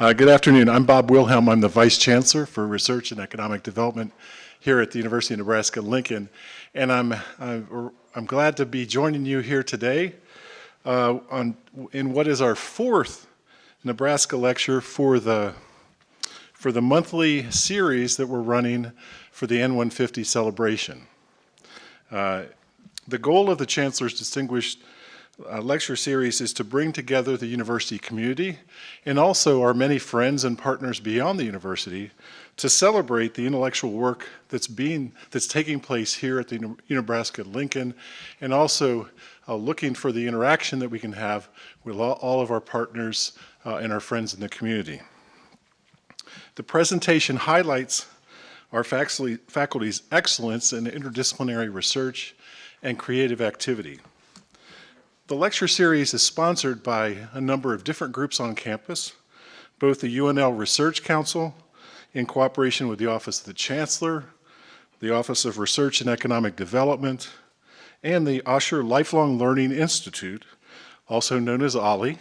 Uh, good afternoon. I'm Bob Wilhelm. I'm the Vice Chancellor for Research and Economic Development here at the University of Nebraska-Lincoln. And I'm, I'm, I'm, glad to be joining you here today uh, on, in what is our fourth Nebraska lecture for the, for the monthly series that we're running for the N150 celebration. Uh, the goal of the Chancellor's Distinguished uh, lecture series is to bring together the university community and also our many friends and partners beyond the university to celebrate the intellectual work that's being that's taking place here at the Nebraska Lincoln and also uh, looking for the interaction that we can have with all, all of our partners uh, and our friends in the community. The presentation highlights our faculty's excellence in interdisciplinary research and creative activity. The lecture series is sponsored by a number of different groups on campus, both the UNL Research Council, in cooperation with the Office of the Chancellor, the Office of Research and Economic Development, and the Osher Lifelong Learning Institute, also known as OLLI.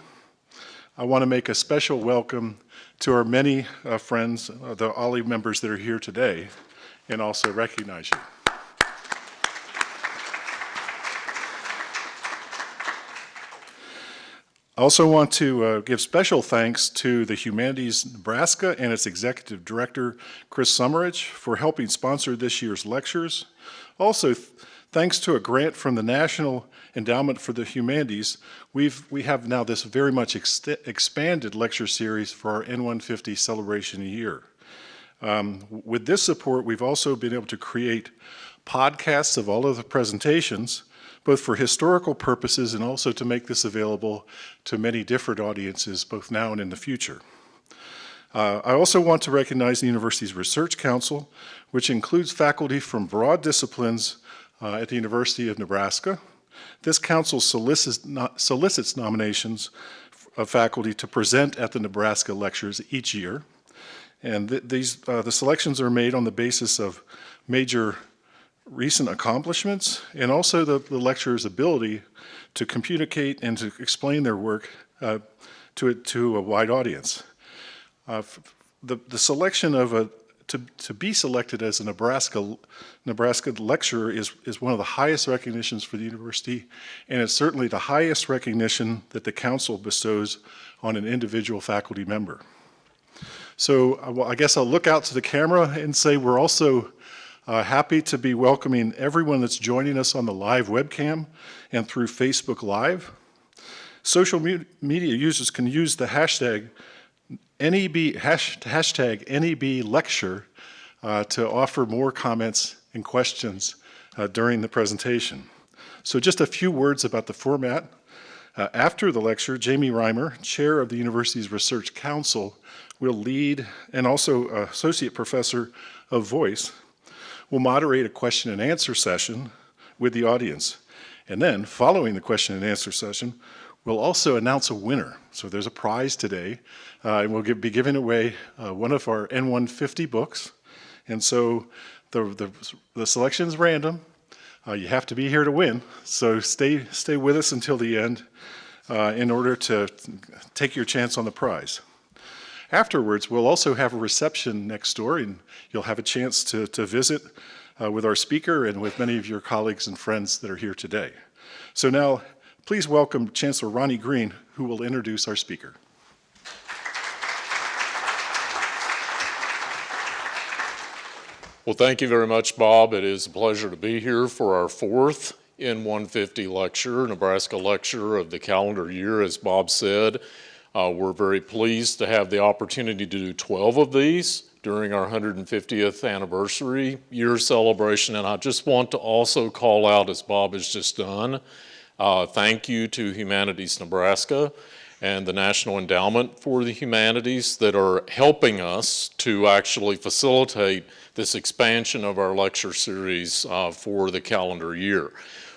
I want to make a special welcome to our many uh, friends, uh, the OLLI members that are here today, and also recognize you. I also want to uh, give special thanks to the Humanities Nebraska and its Executive Director, Chris Sommerich, for helping sponsor this year's lectures. Also, th thanks to a grant from the National Endowment for the Humanities, we've, we have now this very much expanded lecture series for our N150 celebration year. Um, with this support, we've also been able to create podcasts of all of the presentations both for historical purposes and also to make this available to many different audiences, both now and in the future. Uh, I also want to recognize the university's Research Council, which includes faculty from broad disciplines uh, at the University of Nebraska. This council solicits, solicits nominations of faculty to present at the Nebraska lectures each year. And th these, uh, the selections are made on the basis of major recent accomplishments and also the, the lecturer's ability to communicate and to explain their work uh, to, a, to a wide audience. Uh, the, the selection of a, to, to be selected as a Nebraska, Nebraska lecturer is, is one of the highest recognitions for the university, and it's certainly the highest recognition that the council bestows on an individual faculty member. So uh, I guess I'll look out to the camera and say we're also uh, happy to be welcoming everyone that's joining us on the live webcam and through Facebook Live. Social me media users can use the hashtag NEB, hash, hashtag NEB lecture uh, to offer more comments and questions uh, during the presentation. So just a few words about the format. Uh, after the lecture, Jamie Reimer, chair of the university's research council, will lead and also associate professor of voice We'll moderate a question and answer session with the audience. And then, following the question and answer session, we'll also announce a winner. So there's a prize today, uh, and we'll give, be giving away uh, one of our N150 books. And so the, the, the selection is random. Uh, you have to be here to win, so stay, stay with us until the end uh, in order to take your chance on the prize. Afterwards, we'll also have a reception next door and you'll have a chance to, to visit uh, with our speaker and with many of your colleagues and friends that are here today. So now, please welcome Chancellor Ronnie Green, who will introduce our speaker. Well, thank you very much, Bob. It is a pleasure to be here for our fourth N150 lecture, Nebraska lecture of the calendar year, as Bob said. Uh, we're very pleased to have the opportunity to do 12 of these during our 150th anniversary year celebration. And I just want to also call out, as Bob has just done, uh, thank you to Humanities Nebraska and the National Endowment for the Humanities that are helping us to actually facilitate this expansion of our lecture series uh, for the calendar year.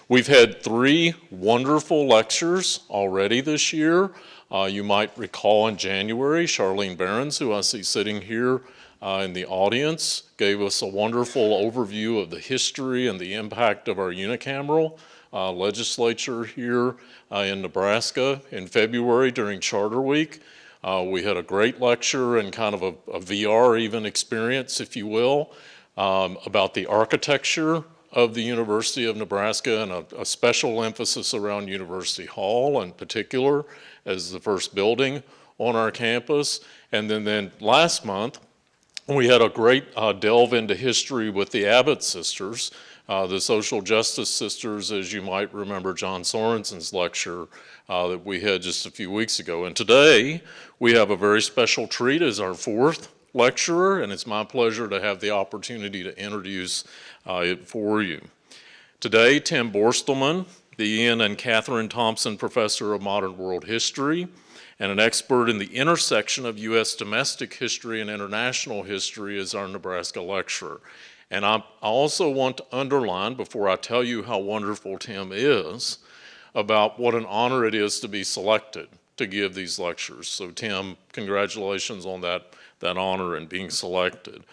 We've had three wonderful lectures already this year. Uh, you might recall in January, Charlyne Berens, who I see sitting here uh, in the audience, gave us a wonderful overview of the history and the impact of our unicameral uh, legislature here uh, in Nebraska. In February during Charter Week, Uh, we had a great lecture and kind of a, a VR even experience, if you will, um, about the architecture of the University of Nebraska and a, a special emphasis around University Hall in particular as the first building on our campus. And then, then last month, we had a great uh, delve into history with the Abbott sisters, uh, the social justice sisters, as you might remember John Sorensen's lecture uh, that we had just a few weeks ago. And today, we have a very special treat as our fourth lecturer, and it's my pleasure to have the opportunity to introduce uh, it for you. Today, Tim Borstelmann, the Ian and Catherine Thompson Professor of Modern World History, and an expert in the intersection of U.S. domestic history and international history is our Nebraska lecturer. And I, also want to underline, before I tell you how wonderful Tim is, about what an honor it is to be selected to give these lectures. So Tim, congratulations on that, that honor and being selected.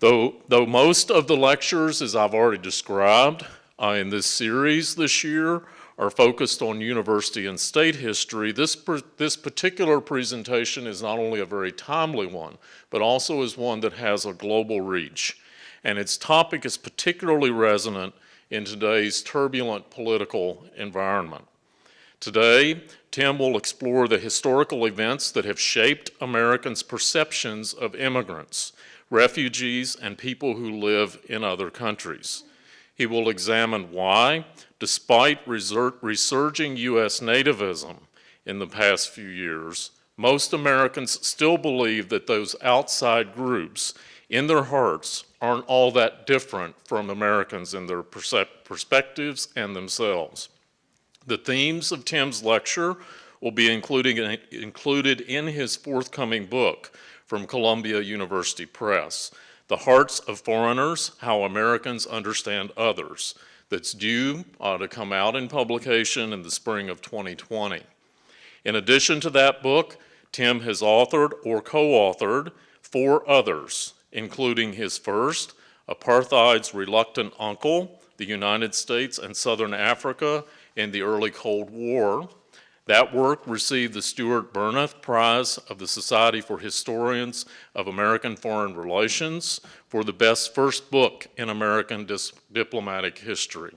Though, though most of the lectures, as I've already described uh, in this series this year, are focused on university and state history, this, this particular presentation is not only a very timely one, but also is one that has a global reach. And its topic is particularly resonant in today's turbulent political environment. Today, Tim will explore the historical events that have shaped Americans' perceptions of immigrants, refugees, and people who live in other countries. He will examine why, despite resurging U.S. nativism in the past few years, most Americans still believe that those outside groups in their hearts aren't all that different from Americans in their perspectives and themselves. The themes of Tim's lecture will be included in his forthcoming book from Columbia University Press, the Hearts of Foreigners, How Americans Understand Others, that's due uh, to come out in publication in the spring of 2020. In addition to that book, Tim has authored or co-authored four others, including his first, Apartheid's Reluctant Uncle, the United States and Southern Africa in the Early Cold War, that work received the Stuart Bernath Prize of the Society for Historians of American Foreign Relations for the best first book in American diplomatic history.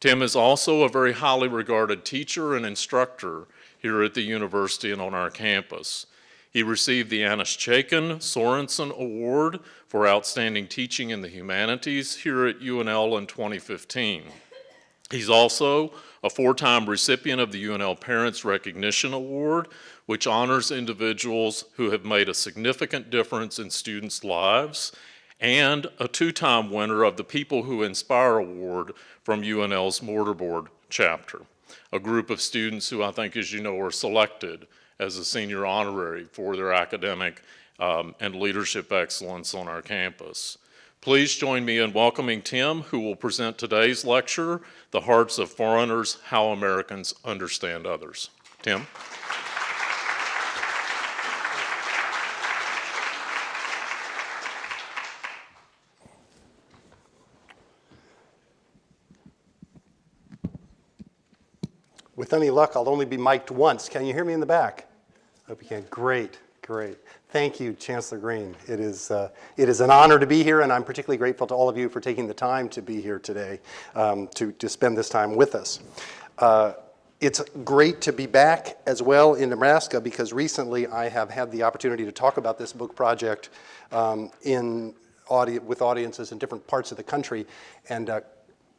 Tim is also a very highly regarded teacher and instructor here at the university and on our campus. He received the Annis Chaikin Sorensen Award for Outstanding Teaching in the Humanities here at UNL in 2015. He's also a four-time recipient of the UNL Parents Recognition Award, which honors individuals who have made a significant difference in students' lives, and a two-time winner of the People Who Inspire Award from UNL's Mortarboard chapter, a group of students who I think, as you know, are selected as a senior honorary for their academic um, and leadership excellence on our campus. Please join me in welcoming Tim, who will present today's lecture, The Hearts of Foreigners, How Americans Understand Others. Tim? With any luck, I'll only be mic'd once. Can you hear me in the back? I hope you can. Great, great. Thank you, Chancellor Green. It is, uh, it is an honor to be here, and I'm particularly grateful to all of you for taking the time to be here today um, to, to spend this time with us. Uh, it's great to be back as well in Nebraska because recently I have had the opportunity to talk about this book project um, in audi with audiences in different parts of the country, and uh,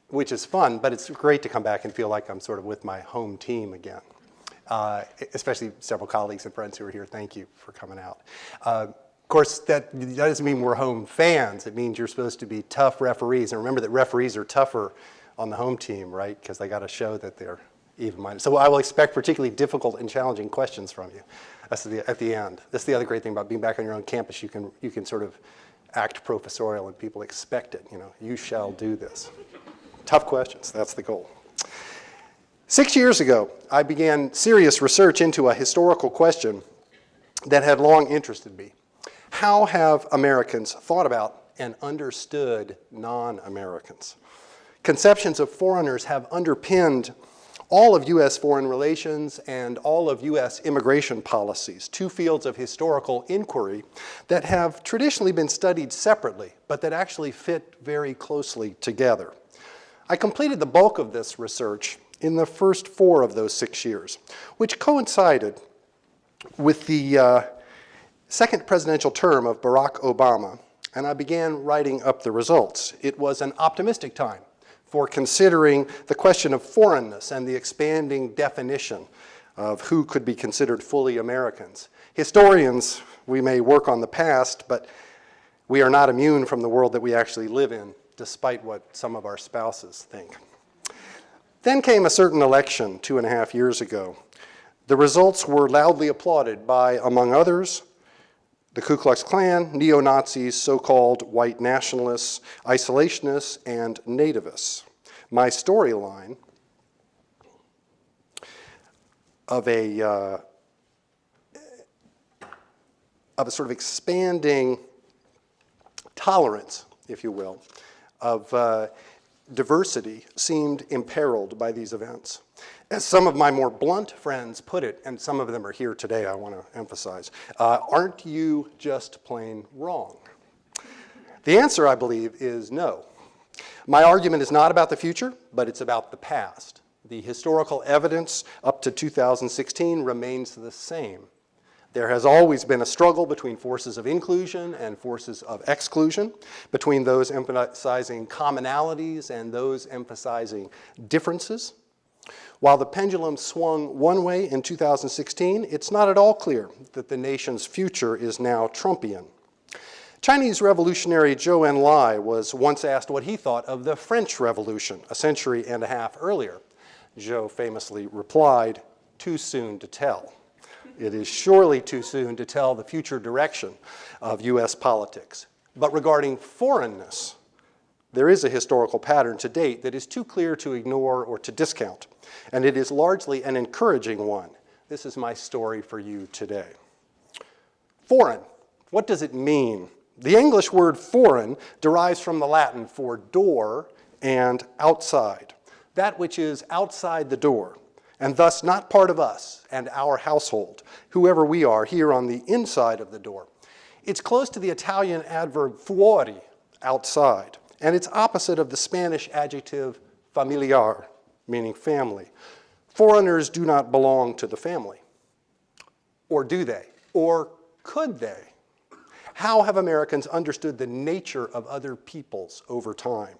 which is fun, but it's great to come back and feel like I'm sort of with my home team again uh, especially several colleagues and friends who are here. Thank you for coming out. Uh, of course, that, that doesn't mean we're home fans. It means you're supposed to be tough referees. And remember that referees are tougher on the home team, right? Because they got to show that they're even-minded. So I will expect particularly difficult and challenging questions from you That's the, at the end. That's the other great thing about being back on your own campus. You can, you can sort of act professorial and people expect it. You know, you shall do this. Tough questions, that's the goal. Six years ago, I began serious research into a historical question that had long interested me. How have Americans thought about and understood non-Americans? Conceptions of foreigners have underpinned all of U.S. foreign relations and all of U.S. immigration policies, two fields of historical inquiry that have traditionally been studied separately, but that actually fit very closely together. I completed the bulk of this research in the first four of those six years, which coincided with the uh, second presidential term of Barack Obama, and I began writing up the results. It was an optimistic time for considering the question of foreignness and the expanding definition of who could be considered fully Americans. Historians, we may work on the past, but we are not immune from the world that we actually live in, despite what some of our spouses think. Then came a certain election two and a half years ago. The results were loudly applauded by, among others, the Ku Klux Klan, neo-Nazis, so-called white nationalists, isolationists, and nativists. My storyline of a, uh, of a sort of expanding tolerance, if you will, of uh, diversity seemed imperiled by these events. As some of my more blunt friends put it, and some of them are here today, I want to emphasize, uh, aren't you just plain wrong? The answer, I believe, is no. My argument is not about the future, but it's about the past. The historical evidence up to 2016 remains the same. There has always been a struggle between forces of inclusion and forces of exclusion, between those emphasizing commonalities and those emphasizing differences. While the pendulum swung one way in 2016, it's not at all clear that the nation's future is now Trumpian. Chinese revolutionary Zhou Enlai was once asked what he thought of the French Revolution a century and a half earlier. Zhou famously replied, too soon to tell. It is surely too soon to tell the future direction of US politics. But regarding foreignness, there is a historical pattern to date that is too clear to ignore or to discount, and it is largely an encouraging one. This is my story for you today. Foreign, what does it mean? The English word foreign derives from the Latin for door and outside, that which is outside the door, and thus not part of us and our household, whoever we are here on the inside of the door. It's close to the Italian adverb fuori, outside, and it's opposite of the Spanish adjective familiar, meaning family. Foreigners do not belong to the family. Or do they? Or could they? How have Americans understood the nature of other peoples over time?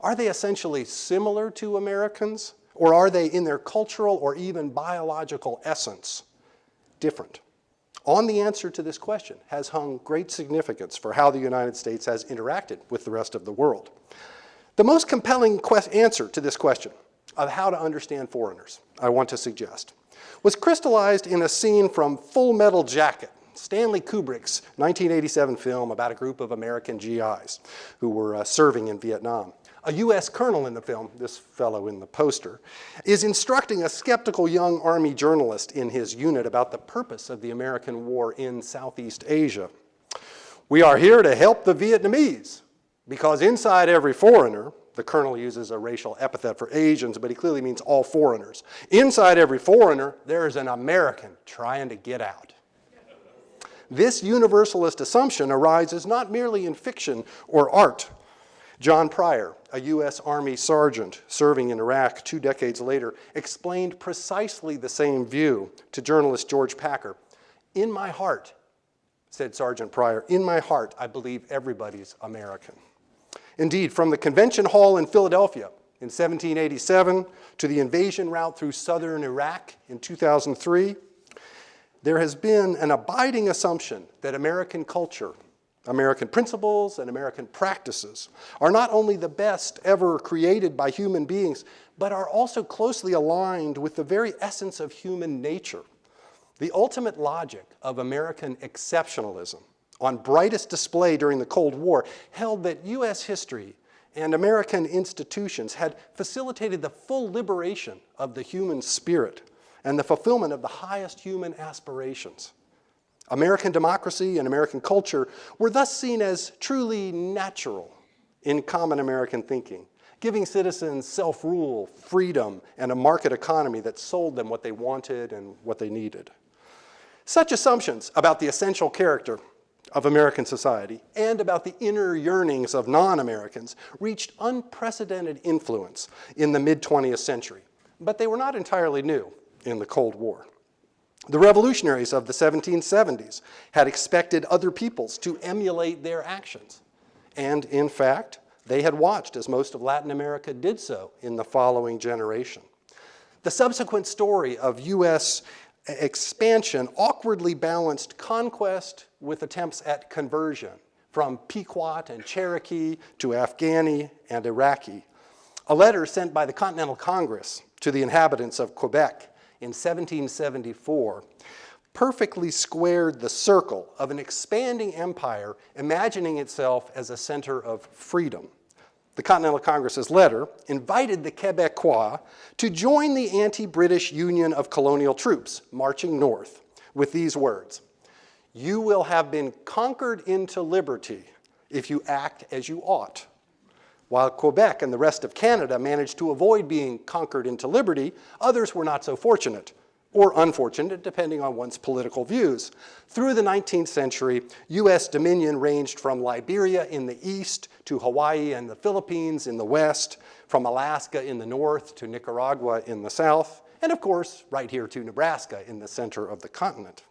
Are they essentially similar to Americans? Or are they, in their cultural or even biological essence, different? On the answer to this question has hung great significance for how the United States has interacted with the rest of the world. The most compelling answer to this question of how to understand foreigners, I want to suggest, was crystallized in a scene from Full Metal Jacket, Stanley Kubrick's 1987 film about a group of American GIs who were uh, serving in Vietnam a U.S. colonel in the film, this fellow in the poster, is instructing a skeptical young Army journalist in his unit about the purpose of the American war in Southeast Asia. We are here to help the Vietnamese because inside every foreigner, the colonel uses a racial epithet for Asians, but he clearly means all foreigners. Inside every foreigner, there is an American trying to get out. This universalist assumption arises not merely in fiction or art, John Pryor, a U.S. Army sergeant serving in Iraq two decades later, explained precisely the same view to journalist George Packer. In my heart, said Sergeant Pryor, in my heart, I believe everybody's American. Indeed, from the convention hall in Philadelphia in 1787 to the invasion route through southern Iraq in 2003, there has been an abiding assumption that American culture American principles and American practices are not only the best ever created by human beings, but are also closely aligned with the very essence of human nature. The ultimate logic of American exceptionalism, on brightest display during the Cold War, held that US history and American institutions had facilitated the full liberation of the human spirit and the fulfillment of the highest human aspirations. American democracy and American culture were thus seen as truly natural, in common American thinking, giving citizens self-rule, freedom, and a market economy that sold them what they wanted and what they needed. Such assumptions about the essential character of American society and about the inner yearnings of non-Americans reached unprecedented influence in the mid-20th century, but they were not entirely new in the Cold War. The revolutionaries of the 1770s had expected other peoples to emulate their actions. And in fact, they had watched as most of Latin America did so in the following generation. The subsequent story of US expansion awkwardly balanced conquest with attempts at conversion from Pequot and Cherokee to Afghani and Iraqi. A letter sent by the Continental Congress to the inhabitants of Quebec in 1774 perfectly squared the circle of an expanding empire imagining itself as a center of freedom. The Continental Congress's letter invited the Quebecois to join the anti-British Union of Colonial Troops marching north with these words, you will have been conquered into liberty if you act as you ought. While Quebec and the rest of Canada managed to avoid being conquered into liberty, others were not so fortunate, or unfortunate, depending on one's political views. Through the 19th century, US dominion ranged from Liberia in the east to Hawaii and the Philippines in the west, from Alaska in the north to Nicaragua in the south, and of course, right here to Nebraska in the center of the continent.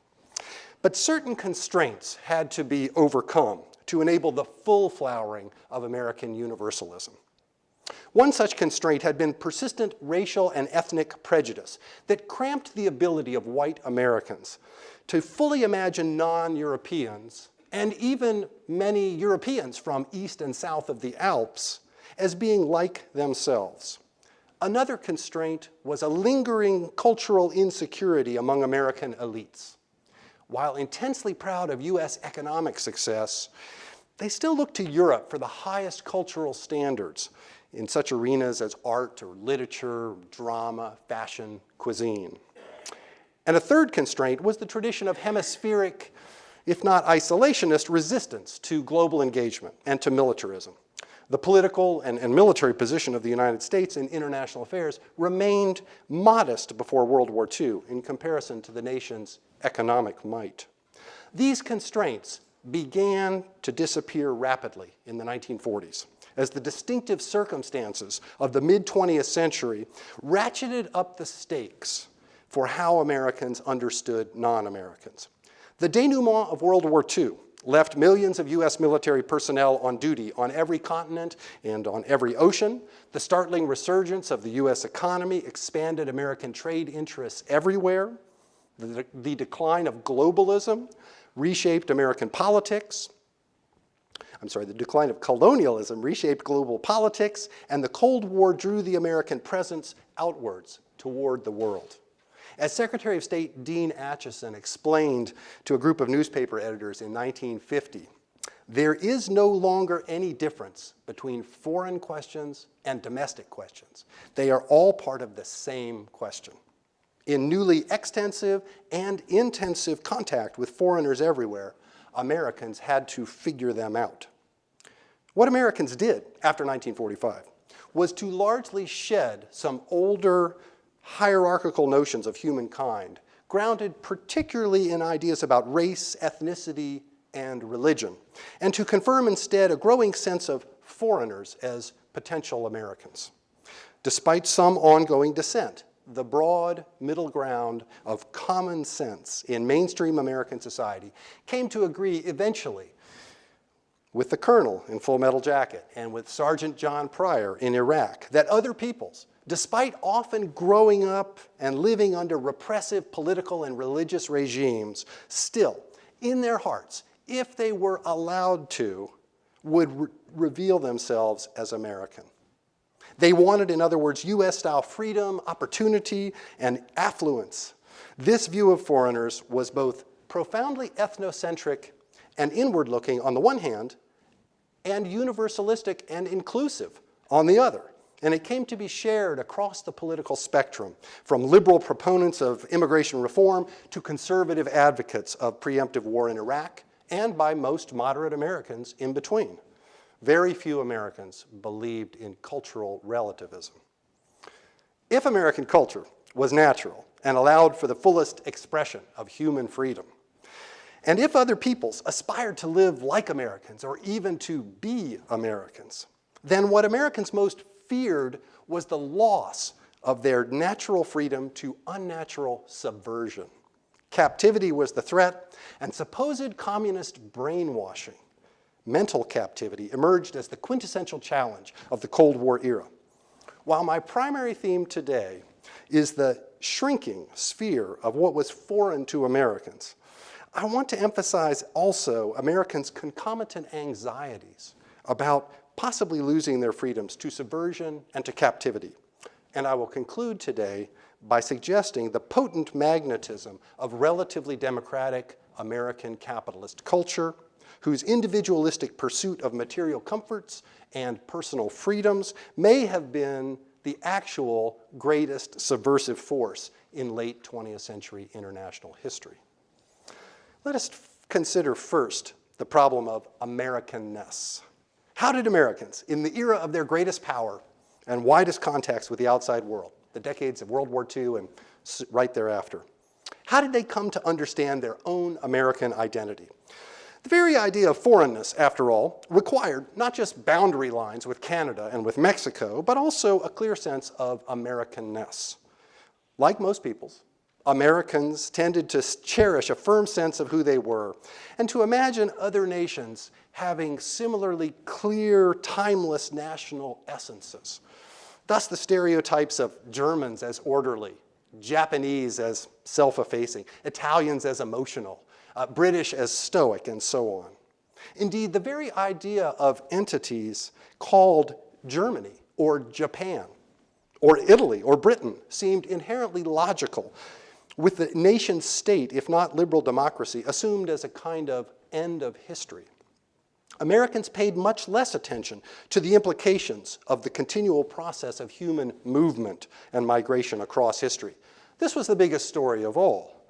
But certain constraints had to be overcome to enable the full flowering of American universalism. One such constraint had been persistent racial and ethnic prejudice that cramped the ability of white Americans to fully imagine non-Europeans and even many Europeans from east and south of the Alps as being like themselves. Another constraint was a lingering cultural insecurity among American elites. While intensely proud of US economic success, they still look to Europe for the highest cultural standards in such arenas as art or literature, drama, fashion, cuisine. And a third constraint was the tradition of hemispheric, if not isolationist, resistance to global engagement and to militarism. The political and, and, military position of the United States in international affairs remained modest before World War II in comparison to the nation's economic might. These constraints began to disappear rapidly in the 1940s as the distinctive circumstances of the mid-20th century ratcheted up the stakes for how Americans understood non-Americans. The denouement of World War II left millions of US military personnel on duty on every continent and on every ocean. The startling resurgence of the US economy expanded American trade interests everywhere. The, the decline of globalism reshaped American politics. I'm sorry, the decline of colonialism reshaped global politics, and the Cold War drew the American presence outwards toward the world. As Secretary of State Dean Acheson explained to a group of newspaper editors in 1950, there is no longer any difference between foreign questions and domestic questions. They are all part of the same question. In newly extensive and intensive contact with foreigners everywhere, Americans had to figure them out. What Americans did after 1945 was to largely shed some older hierarchical notions of humankind, grounded particularly in ideas about race, ethnicity, and religion, and to confirm instead a growing sense of foreigners as potential Americans. Despite some ongoing dissent, the broad middle ground of common sense in mainstream American society came to agree eventually with the colonel in Full Metal Jacket and with Sergeant John Pryor in Iraq that other peoples, despite often growing up and living under repressive political and religious regimes, still, in their hearts, if they were allowed to, would re reveal themselves as American. They wanted, in other words, US-style freedom, opportunity, and affluence. This view of foreigners was both profoundly ethnocentric and inward-looking on the one hand, and universalistic and inclusive on the other. And it came to be shared across the political spectrum, from liberal proponents of immigration reform to conservative advocates of preemptive war in Iraq, and by most moderate Americans in between. very few Americans believed in cultural relativism. If American culture was natural and allowed for the fullest expression of human freedom, and if other peoples aspired to live like Americans or even to be Americans, then what Americans most feared was the loss of their natural freedom to unnatural subversion. Captivity was the threat, and supposed communist brainwashing, mental captivity, emerged as the quintessential challenge of the Cold War era. While my primary theme today is the shrinking sphere of what was foreign to Americans, I want to emphasize also Americans' concomitant anxieties about possibly losing their freedoms to subversion and to captivity. And I will conclude today by suggesting the potent magnetism of relatively democratic American capitalist culture, whose individualistic pursuit of material comforts and personal freedoms may have been the actual greatest subversive force in late 20th century international history. Let us consider first the problem of Americanness. How did Americans, in the era of their greatest power and widest contacts with the outside world, the decades of World War II and right thereafter, how did they come to understand their own American identity? The very idea of foreignness, after all, required not just boundary lines with Canada and with Mexico, but also a clear sense of Americanness. Like most peoples, Americans tended to cherish a firm sense of who they were and to imagine other nations having similarly clear, timeless national essences. Thus, the stereotypes of Germans as orderly, Japanese as self-effacing, Italians as emotional, uh, British as stoic, and so on. Indeed, the very idea of entities called Germany or Japan or Italy or Britain seemed inherently logical with the nation state, if not liberal democracy, assumed as a kind of end of history. Americans paid much less attention to the implications of the continual process of human movement and migration across history. This was the biggest story of all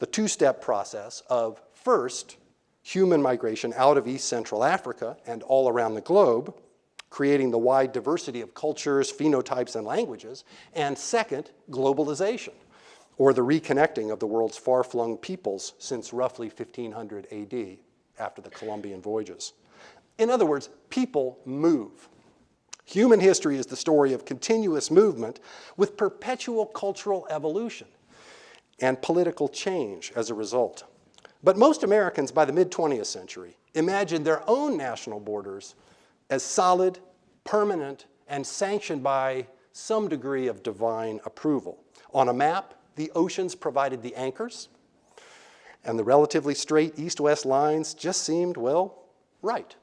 the two-step process of first, human migration out of East Central Africa and all around the globe, creating the wide diversity of cultures, phenotypes, and languages, and second, globalization, or the reconnecting of the world's far-flung peoples since roughly 1500 AD after the Columbian voyages. In other words, people move. Human history is the story of continuous movement with perpetual cultural evolution and political change as a result. But most Americans by the mid-20th century imagined their own national borders as solid, permanent, and sanctioned by some degree of divine approval. On a map, the oceans provided the anchors, and the relatively straight east-west lines just seemed, well, right.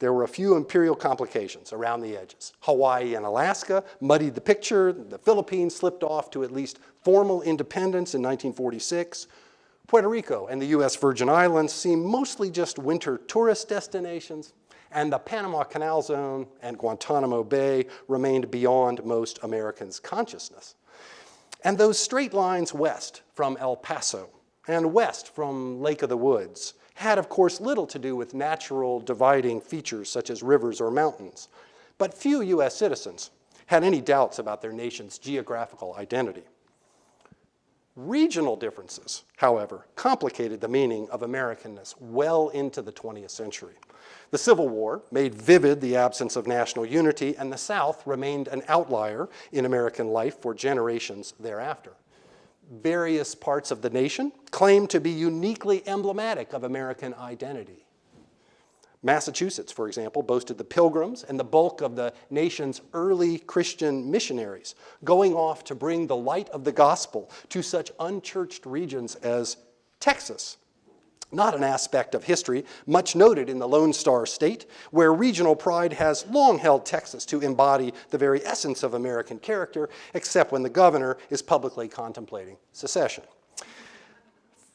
There were a few imperial complications around the edges. Hawaii and Alaska muddied the picture. The Philippines slipped off to at least formal independence in 1946. Puerto Rico and the U.S. Virgin Islands seemed mostly just winter tourist destinations, and the Panama Canal Zone and Guantanamo Bay remained beyond most Americans' consciousness. And those straight lines west from El Paso and west from Lake of the Woods had, of course, little to do with natural dividing features such as rivers or mountains. But few U.S. citizens had any doubts about their nation's geographical identity. Regional differences, however, complicated the meaning of Americanness well into the 20th century. The Civil War made vivid the absence of national unity, and the South remained an outlier in American life for generations thereafter various parts of the nation claimed to be uniquely emblematic of American identity. Massachusetts, for example, boasted the Pilgrims and the bulk of the nation's early Christian missionaries going off to bring the light of the gospel to such unchurched regions as Texas, not an aspect of history much noted in the Lone Star State, where regional pride has long held Texas to embody the very essence of American character, except when the governor is publicly contemplating secession.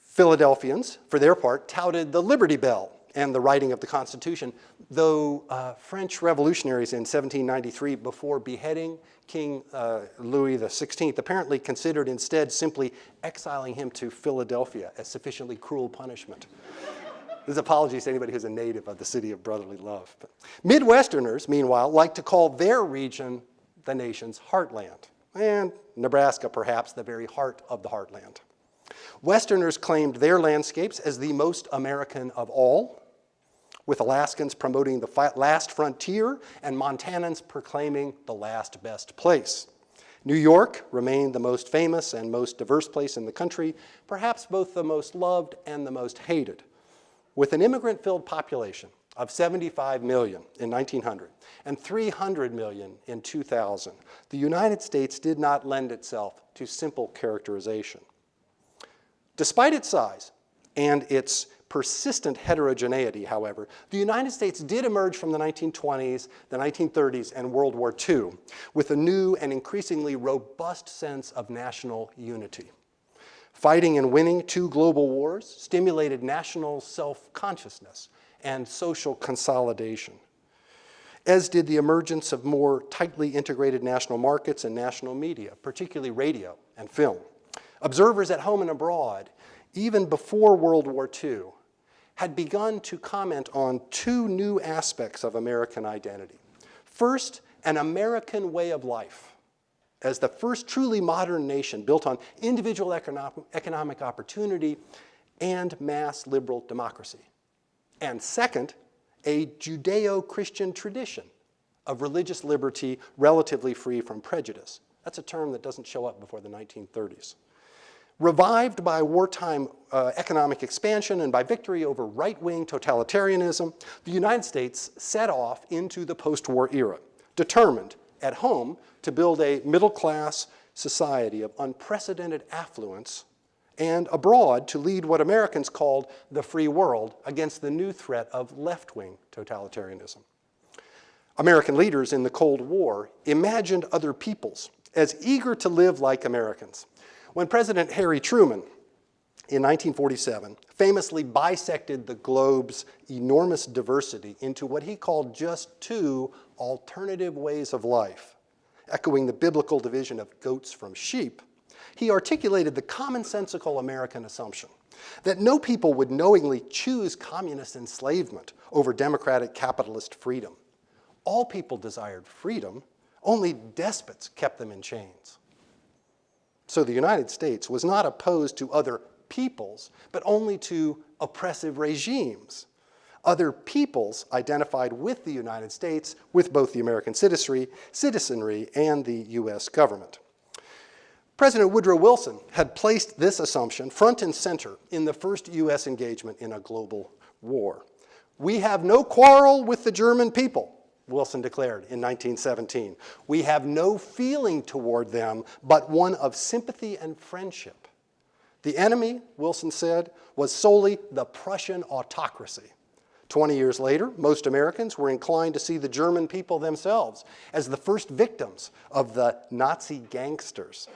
Philadelphians, for their part, touted the Liberty Bell and the writing of the Constitution, though uh, French revolutionaries in 1793, before beheading King uh, Louis XVI, apparently considered instead simply exiling him to Philadelphia as sufficiently cruel punishment. This apologies to anybody who's a native of the city of brotherly love. But Midwesterners, meanwhile, like to call their region the nation's heartland, and Nebraska perhaps the very heart of the heartland. Westerners claimed their landscapes as the most American of all, with Alaskans promoting the last frontier and Montanans proclaiming the last best place. New York remained the most famous and most diverse place in the country, perhaps both the most loved and the most hated. With an immigrant-filled population of 75 million in 1900 and 300 million in 2000, the United States did not lend itself to simple characterization. Despite its size and its persistent heterogeneity, however, the United States did emerge from the 1920s, the 1930s, and World War II with a new and increasingly robust sense of national unity. Fighting and winning two global wars stimulated national self-consciousness and social consolidation, as did the emergence of more tightly integrated national markets and national media, particularly radio and film. Observers at home and abroad, even before World War II, had begun to comment on two new aspects of American identity. First, an American way of life as the first truly modern nation built on individual economic opportunity and mass liberal democracy. And second, a Judeo-Christian tradition of religious liberty relatively free from prejudice. That's a term that doesn't show up before the 1930s. Revived by wartime uh, economic expansion and by victory over right-wing totalitarianism, the United States set off into the post-war era, determined at home to build a middle-class society of unprecedented affluence and abroad to lead what Americans called the free world against the new threat of left-wing totalitarianism. American leaders in the Cold War imagined other peoples as eager to live like Americans when President Harry Truman in 1947 famously bisected the globe's enormous diversity into what he called just two alternative ways of life, echoing the biblical division of goats from sheep, he articulated the commonsensical American assumption that no people would knowingly choose communist enslavement over democratic capitalist freedom. All people desired freedom, only despots kept them in chains. So the United States was not opposed to other peoples, but only to oppressive regimes. Other peoples identified with the United States, with both the American citizenry and the US government. President Woodrow Wilson had placed this assumption front and center in the first US engagement in a global war. We have no quarrel with the German people, Wilson declared in 1917. We have no feeling toward them but one of sympathy and friendship. The enemy, Wilson said, was solely the Prussian autocracy. 20 years later, most Americans were inclined to see the German people themselves as the first victims of the Nazi gangsters.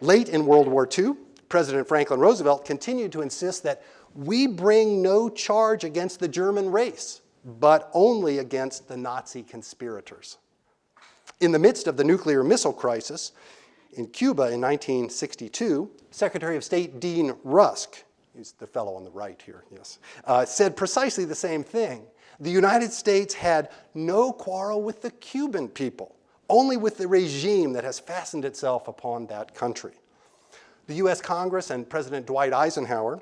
Late in World War II, President Franklin Roosevelt continued to insist that we bring no charge against the German race but only against the Nazi conspirators. In the midst of the nuclear missile crisis in Cuba in 1962, Secretary of State Dean Rusk, he's the fellow on the right here, yes, uh, said precisely the same thing. The United States had no quarrel with the Cuban people, only with the regime that has fastened itself upon that country. The US Congress and President Dwight Eisenhower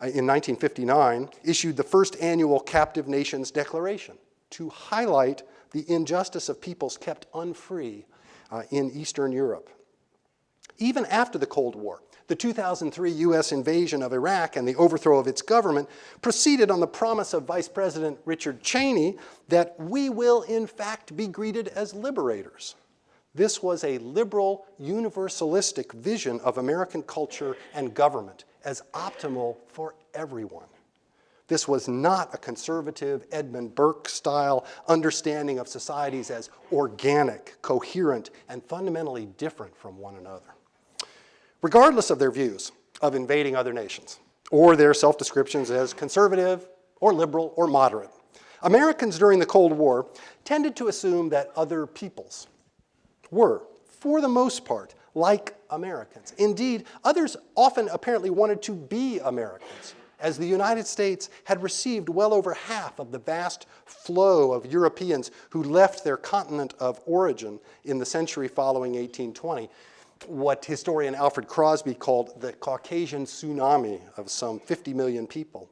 uh, in 1959 issued the first annual Captive Nations Declaration to highlight the injustice of peoples kept unfree uh, in Eastern Europe. Even after the Cold War, the 2003 US invasion of Iraq and the overthrow of its government proceeded on the promise of Vice President Richard Cheney that we will in fact be greeted as liberators. This was a liberal, universalistic vision of American culture and government as optimal for everyone. This was not a conservative Edmund Burke-style understanding of societies as organic, coherent, and fundamentally different from one another. Regardless of their views of invading other nations, or their self-descriptions as conservative, or liberal, or moderate, Americans during the Cold War tended to assume that other peoples, were, for the most part, like Americans. Indeed, others often apparently wanted to be Americans, as the United States had received well over half of the vast flow of Europeans who left their continent of origin in the century following 1820, what historian Alfred Crosby called the Caucasian tsunami of some 50 million people.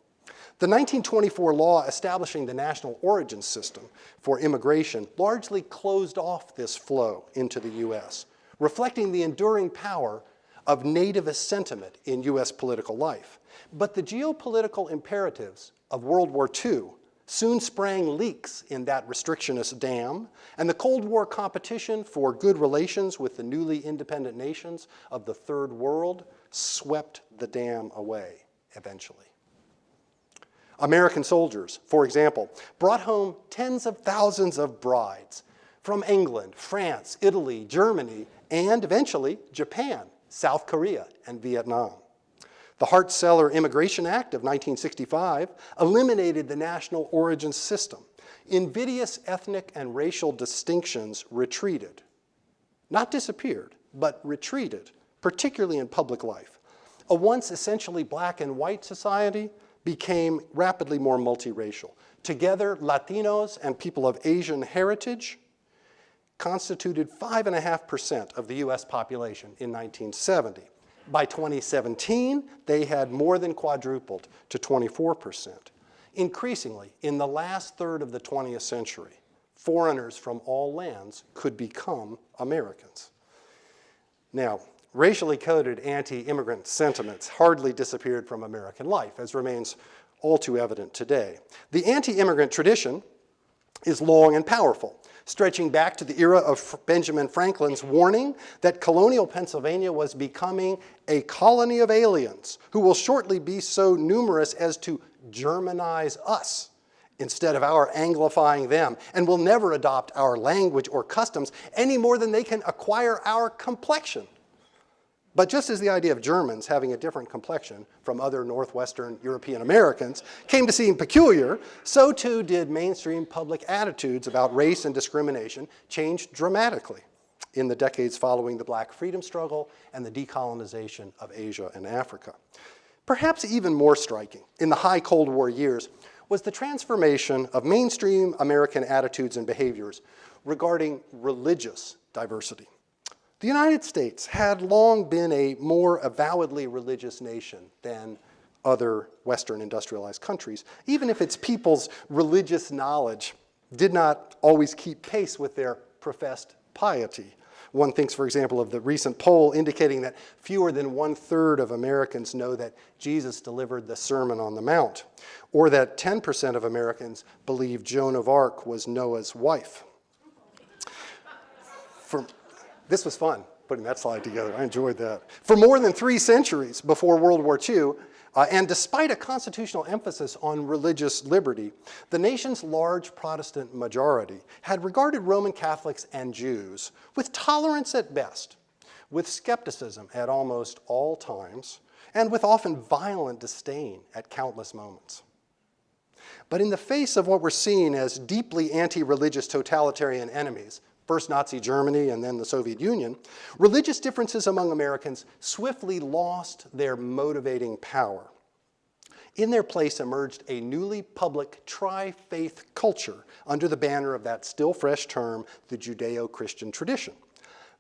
The 1924 law establishing the national origin system for immigration largely closed off this flow into the U.S., reflecting the enduring power of nativist sentiment in U.S. political life. But the geopolitical imperatives of World War II soon sprang leaks in that restrictionist dam, and the Cold War competition for good relations with the newly independent nations of the Third World swept the dam away eventually. American soldiers, for example, brought home tens of thousands of brides from England, France, Italy, Germany, and eventually Japan, South Korea, and Vietnam. The Hart-Celler Immigration Act of 1965 eliminated the national origin system. Invidious ethnic and racial distinctions retreated. Not disappeared, but retreated, particularly in public life. A once essentially black and white society became rapidly more multiracial. Together, Latinos and people of Asian heritage constituted 5.5% of the US population in 1970. By 2017, they had more than quadrupled to 24%. Increasingly, in the last third of the 20th century, foreigners from all lands could become Americans. Now, racially coded anti-immigrant sentiments hardly disappeared from American life, as remains all too evident today. The anti-immigrant tradition is long and powerful stretching back to the era of Benjamin Franklin's warning that colonial Pennsylvania was becoming a colony of aliens who will shortly be so numerous as to Germanize us instead of our anglifying them, and will never adopt our language or customs any more than they can acquire our complexion. But just as the idea of Germans having a different complexion from other Northwestern European Americans came to seem peculiar, so too did mainstream public attitudes about race and discrimination change dramatically in the decades following the black freedom struggle and the decolonization of Asia and Africa. Perhaps even more striking in the high Cold War years was the transformation of mainstream American attitudes and behaviors regarding religious diversity. The United States had long been a more avowedly religious nation than other Western industrialized countries, even if its people's religious knowledge did not always keep pace with their professed piety. One thinks, for example, of the recent poll indicating that fewer than one-third of Americans know that Jesus delivered the Sermon on the Mount, or that 10% of Americans believe Joan of Arc was Noah's wife. For, this was fun, putting that slide together. I enjoyed that. For more than three centuries before World War II, uh, and despite a constitutional emphasis on religious liberty, the nation's large Protestant majority had regarded Roman Catholics and Jews with tolerance at best, with skepticism at almost all times, and with often violent disdain at countless moments. But in the face of what we're seeing as deeply anti-religious totalitarian enemies, first Nazi Germany and then the Soviet Union, religious differences among Americans swiftly lost their motivating power. In their place emerged a newly public tri-faith culture under the banner of that still fresh term, the Judeo-Christian tradition.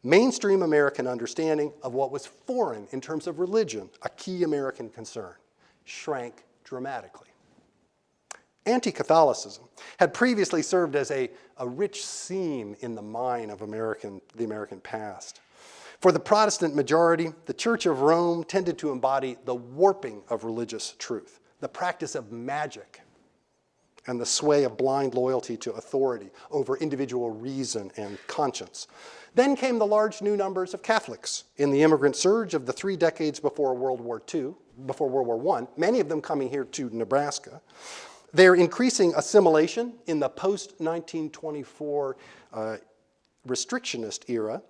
Mainstream American understanding of what was foreign in terms of religion, a key American concern, shrank dramatically. Anti-Catholicism had previously served as a, a rich seam in the mine of American, the American past. For the Protestant majority, the Church of Rome tended to embody the warping of religious truth, the practice of magic, and the sway of blind loyalty to authority over individual reason and conscience. Then came the large new numbers of Catholics in the immigrant surge of the three decades before World War II, before World War I, many of them coming here to Nebraska. Their increasing assimilation in the post-1924 uh, restrictionist era,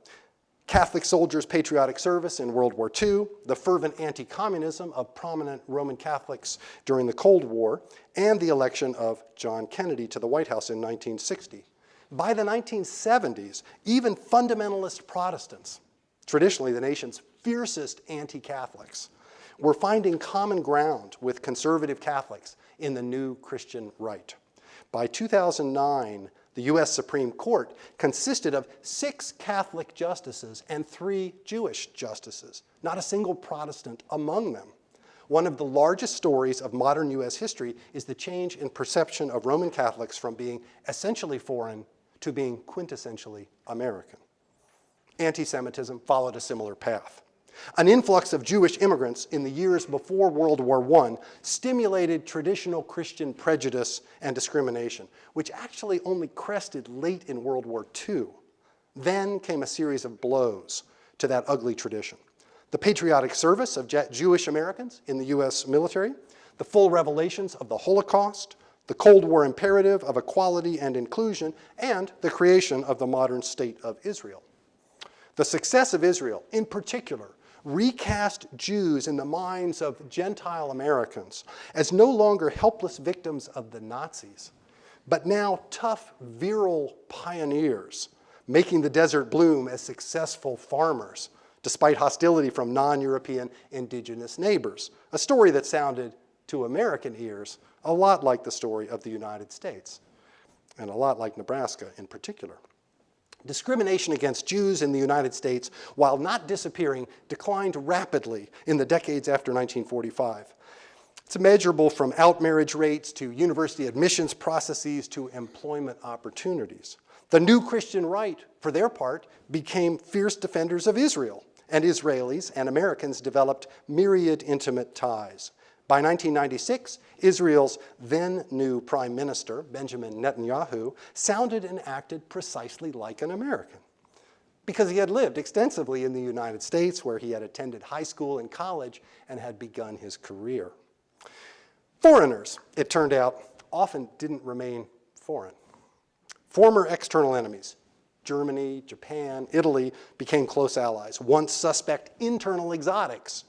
Catholic soldiers' patriotic service in World War II, the fervent anti-communism of prominent Roman Catholics during the Cold War, and the election of John Kennedy to the White House in 1960. By the 1970s, even fundamentalist Protestants, traditionally the nation's fiercest anti-Catholics, were finding common ground with conservative Catholics in the new Christian right. By 2009, the U.S. Supreme Court consisted of six Catholic justices and three Jewish justices, not a single Protestant among them. One of the largest stories of modern U.S. history is the change in perception of Roman Catholics from being essentially foreign to being quintessentially American. Anti-Semitism followed a similar path. An influx of Jewish immigrants in the years before World War I stimulated traditional Christian prejudice and discrimination, which actually only crested late in World War II. Then came a series of blows to that ugly tradition. The patriotic service of Jewish Americans in the US military, the full revelations of the Holocaust, the Cold War imperative of equality and inclusion, and the creation of the modern state of Israel. The success of Israel, in particular, recast Jews in the minds of Gentile Americans as no longer helpless victims of the Nazis, but now tough, virile pioneers, making the desert bloom as successful farmers, despite hostility from non-European indigenous neighbors, a story that sounded to American ears a lot like the story of the United States, and a lot like Nebraska in particular. Discrimination against Jews in the United States, while not disappearing, declined rapidly in the decades after 1945. It's measurable from outmarriage rates to university admissions processes to employment opportunities. The new Christian right, for their part, became fierce defenders of Israel, and Israelis and Americans developed myriad intimate ties. By 1996, Israel's then new prime minister, Benjamin Netanyahu, sounded and acted precisely like an American because he had lived extensively in the United States where he had attended high school and college and had begun his career. Foreigners, it turned out, often didn't remain foreign. Former external enemies, Germany, Japan, Italy, became close allies. Once suspect internal exotics,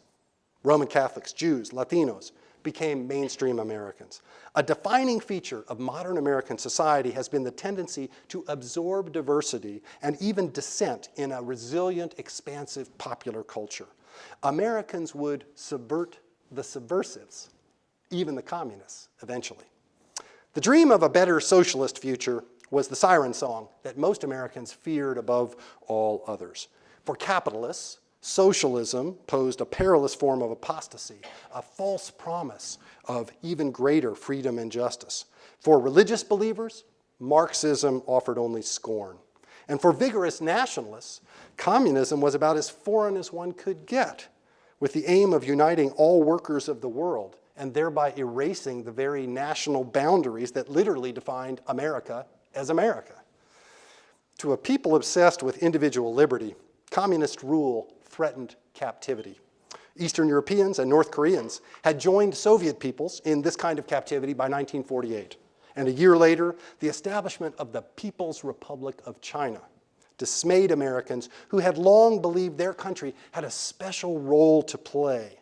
Roman Catholics, Jews, Latinos, became mainstream Americans. A defining feature of modern American society has been the tendency to absorb diversity and even dissent in a resilient, expansive popular culture. Americans would subvert the subversives, even the communists, eventually. The dream of a better socialist future was the siren song that most Americans feared above all others. For capitalists, Socialism posed a perilous form of apostasy, a false promise of even greater freedom and justice. For religious believers, Marxism offered only scorn. And for vigorous nationalists, communism was about as foreign as one could get, with the aim of uniting all workers of the world and thereby erasing the very national boundaries that literally defined America as America. To a people obsessed with individual liberty, communist rule threatened captivity. Eastern Europeans and North Koreans had joined Soviet peoples in this kind of captivity by 1948. And a year later, the establishment of the People's Republic of China dismayed Americans who had long believed their country had a special role to play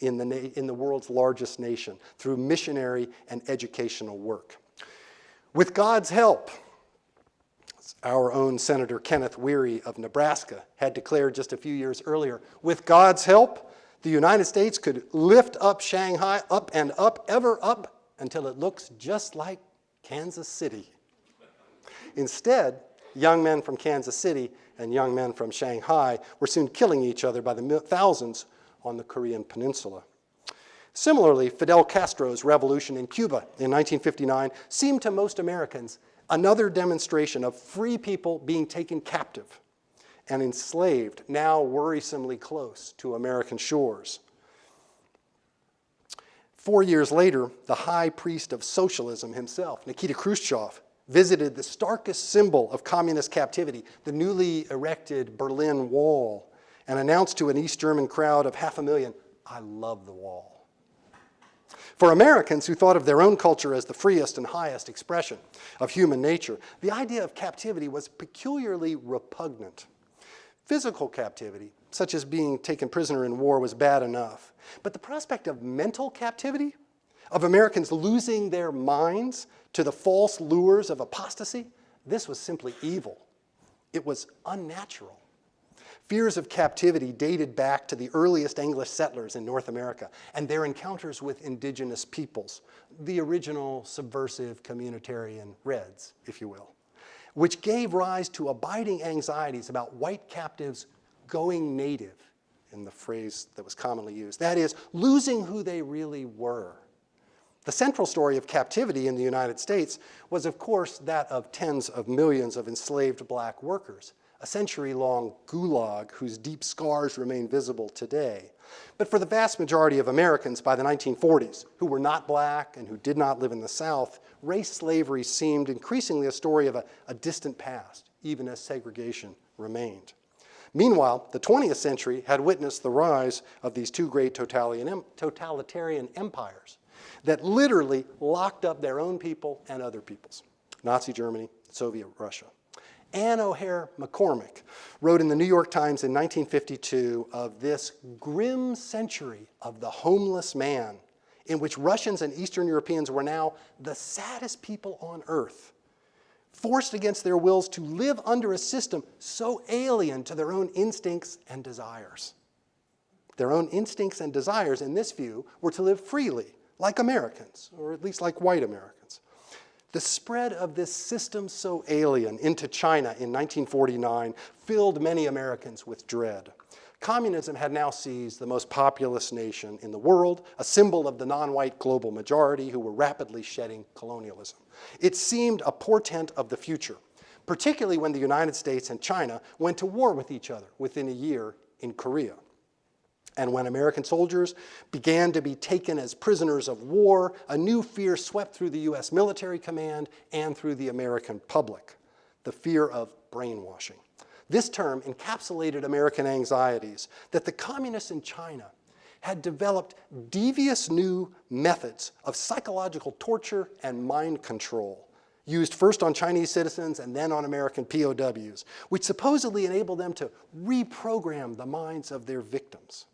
in the, in the world's largest nation through missionary and educational work. With God's help, our own Senator Kenneth Wherry of Nebraska had declared just a few years earlier, with God's help, the United States could lift up Shanghai up and up, ever up, until it looks just like Kansas City. Instead, young men from Kansas City and young men from Shanghai were soon killing each other by the thousands on the Korean peninsula. Similarly, Fidel Castro's revolution in Cuba in 1959 seemed to most Americans Another demonstration of free people being taken captive and enslaved, now worrisomely close to American shores. Four years later, the high priest of socialism himself, Nikita Khrushchev, visited the starkest symbol of communist captivity, the newly erected Berlin Wall, and announced to an East German crowd of half a million, I love the wall. For Americans who thought of their own culture as the freest and highest expression of human nature, the idea of captivity was peculiarly repugnant. Physical captivity, such as being taken prisoner in war, was bad enough. But the prospect of mental captivity, of Americans losing their minds to the false lures of apostasy, this was simply evil. It was unnatural. Fears of captivity dated back to the earliest English settlers in North America and their encounters with indigenous peoples, the original subversive communitarian Reds, if you will, which gave rise to abiding anxieties about white captives going native, in the phrase that was commonly used. That is, losing who they really were. The central story of captivity in the United States was, of course, that of tens of millions of enslaved black workers, a century-long gulag whose deep scars remain visible today. But for the vast majority of Americans by the 1940s, who were not black and who did not live in the South, race slavery seemed increasingly a story of a, a distant past, even as segregation remained. Meanwhile, the 20th century had witnessed the rise of these two great totalitarian empires that literally locked up their own people and other peoples, Nazi Germany, Soviet Russia. Anne O'Hare McCormick wrote in the New York Times in 1952 of this grim century of the homeless man in which Russians and Eastern Europeans were now the saddest people on earth forced against their wills to live under a system so alien to their own instincts and desires. Their own instincts and desires, in this view, were to live freely, like Americans, or at least like white Americans. The spread of this system so alien into China in 1949 filled many Americans with dread. Communism had now seized the most populous nation in the world, a symbol of the non-white global majority who were rapidly shedding colonialism. It seemed a portent of the future, particularly when the United States and China went to war with each other within a year in Korea. And when American soldiers began to be taken as prisoners of war, a new fear swept through the US military command and through the American public, the fear of brainwashing. This term encapsulated American anxieties that the communists in China had developed devious new methods of psychological torture and mind control used first on Chinese citizens and then on American POWs, which supposedly enabled them to reprogram the minds of their victims.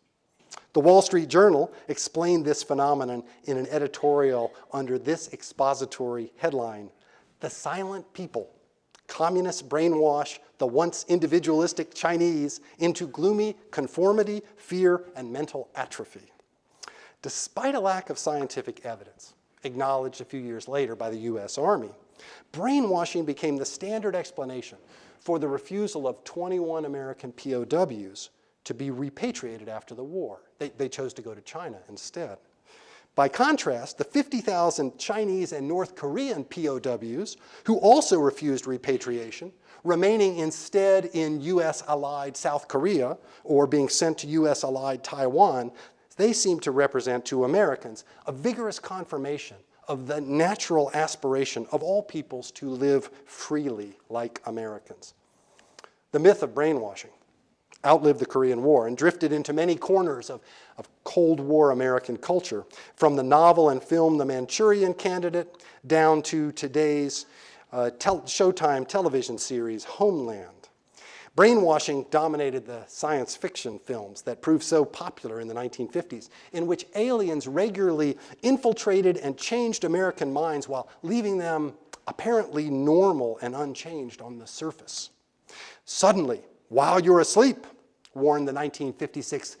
The Wall Street Journal explained this phenomenon in an editorial under this expository headline, The Silent People Communists brainwash the once individualistic Chinese into gloomy conformity, fear, and mental atrophy. Despite a lack of scientific evidence, acknowledged a few years later by the US Army, brainwashing became the standard explanation for the refusal of 21 American POWs to be repatriated after the war. They, they chose to go to China instead. By contrast, the 50,000 Chinese and North Korean POWs who also refused repatriation, remaining instead in US allied South Korea or being sent to US allied Taiwan, they seem to represent to Americans a vigorous confirmation of the natural aspiration of all peoples to live freely like Americans. The myth of brainwashing outlived the Korean War and drifted into many corners of, of Cold War American culture, from the novel and film The Manchurian Candidate down to today's uh, tel Showtime television series Homeland. Brainwashing dominated the science fiction films that proved so popular in the 1950s, in which aliens regularly infiltrated and changed American minds while leaving them apparently normal and unchanged on the surface. Suddenly, while you're asleep, warned the 1956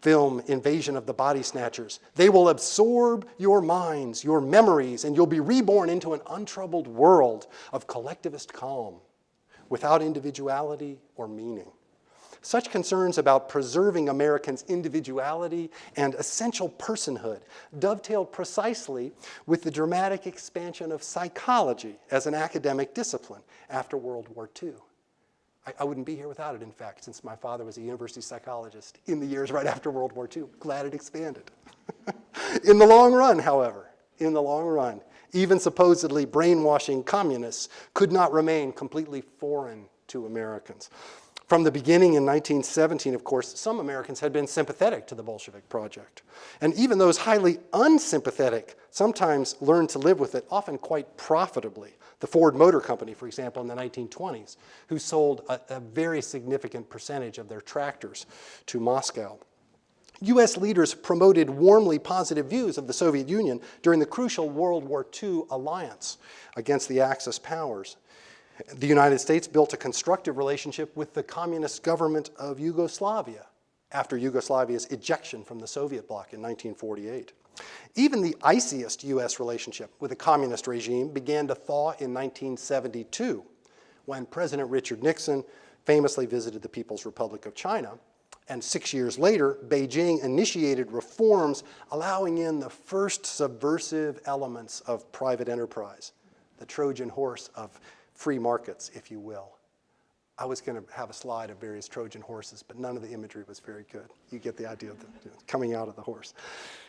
film Invasion of the Body Snatchers. They will absorb your minds, your memories, and you'll be reborn into an untroubled world of collectivist calm without individuality or meaning. Such concerns about preserving Americans' individuality and essential personhood dovetailed precisely with the dramatic expansion of psychology as an academic discipline after World War II. I, I, wouldn't be here without it, in fact, since my father was a university psychologist in the years right after World War II. Glad it expanded. in the long run, however, in the long run, even supposedly brainwashing communists could not remain completely foreign to Americans. From the beginning in 1917, of course, some Americans had been sympathetic to the Bolshevik project. And even those highly unsympathetic sometimes learned to live with it, often quite profitably. The Ford Motor Company, for example, in the 1920s, who sold a, a very significant percentage of their tractors to Moscow. U.S. leaders promoted warmly positive views of the Soviet Union during the crucial World War II alliance against the Axis powers. The United States built a constructive relationship with the communist government of Yugoslavia after Yugoslavia's ejection from the Soviet bloc in 1948. Even the iciest U.S. relationship with the communist regime began to thaw in 1972 when President Richard Nixon famously visited the People's Republic of China. And six years later, Beijing initiated reforms allowing in the first subversive elements of private enterprise, the Trojan horse of free markets, if you will. I was going to have a slide of various Trojan horses, but none of the imagery was very good. You get the idea of the, coming out of the horse.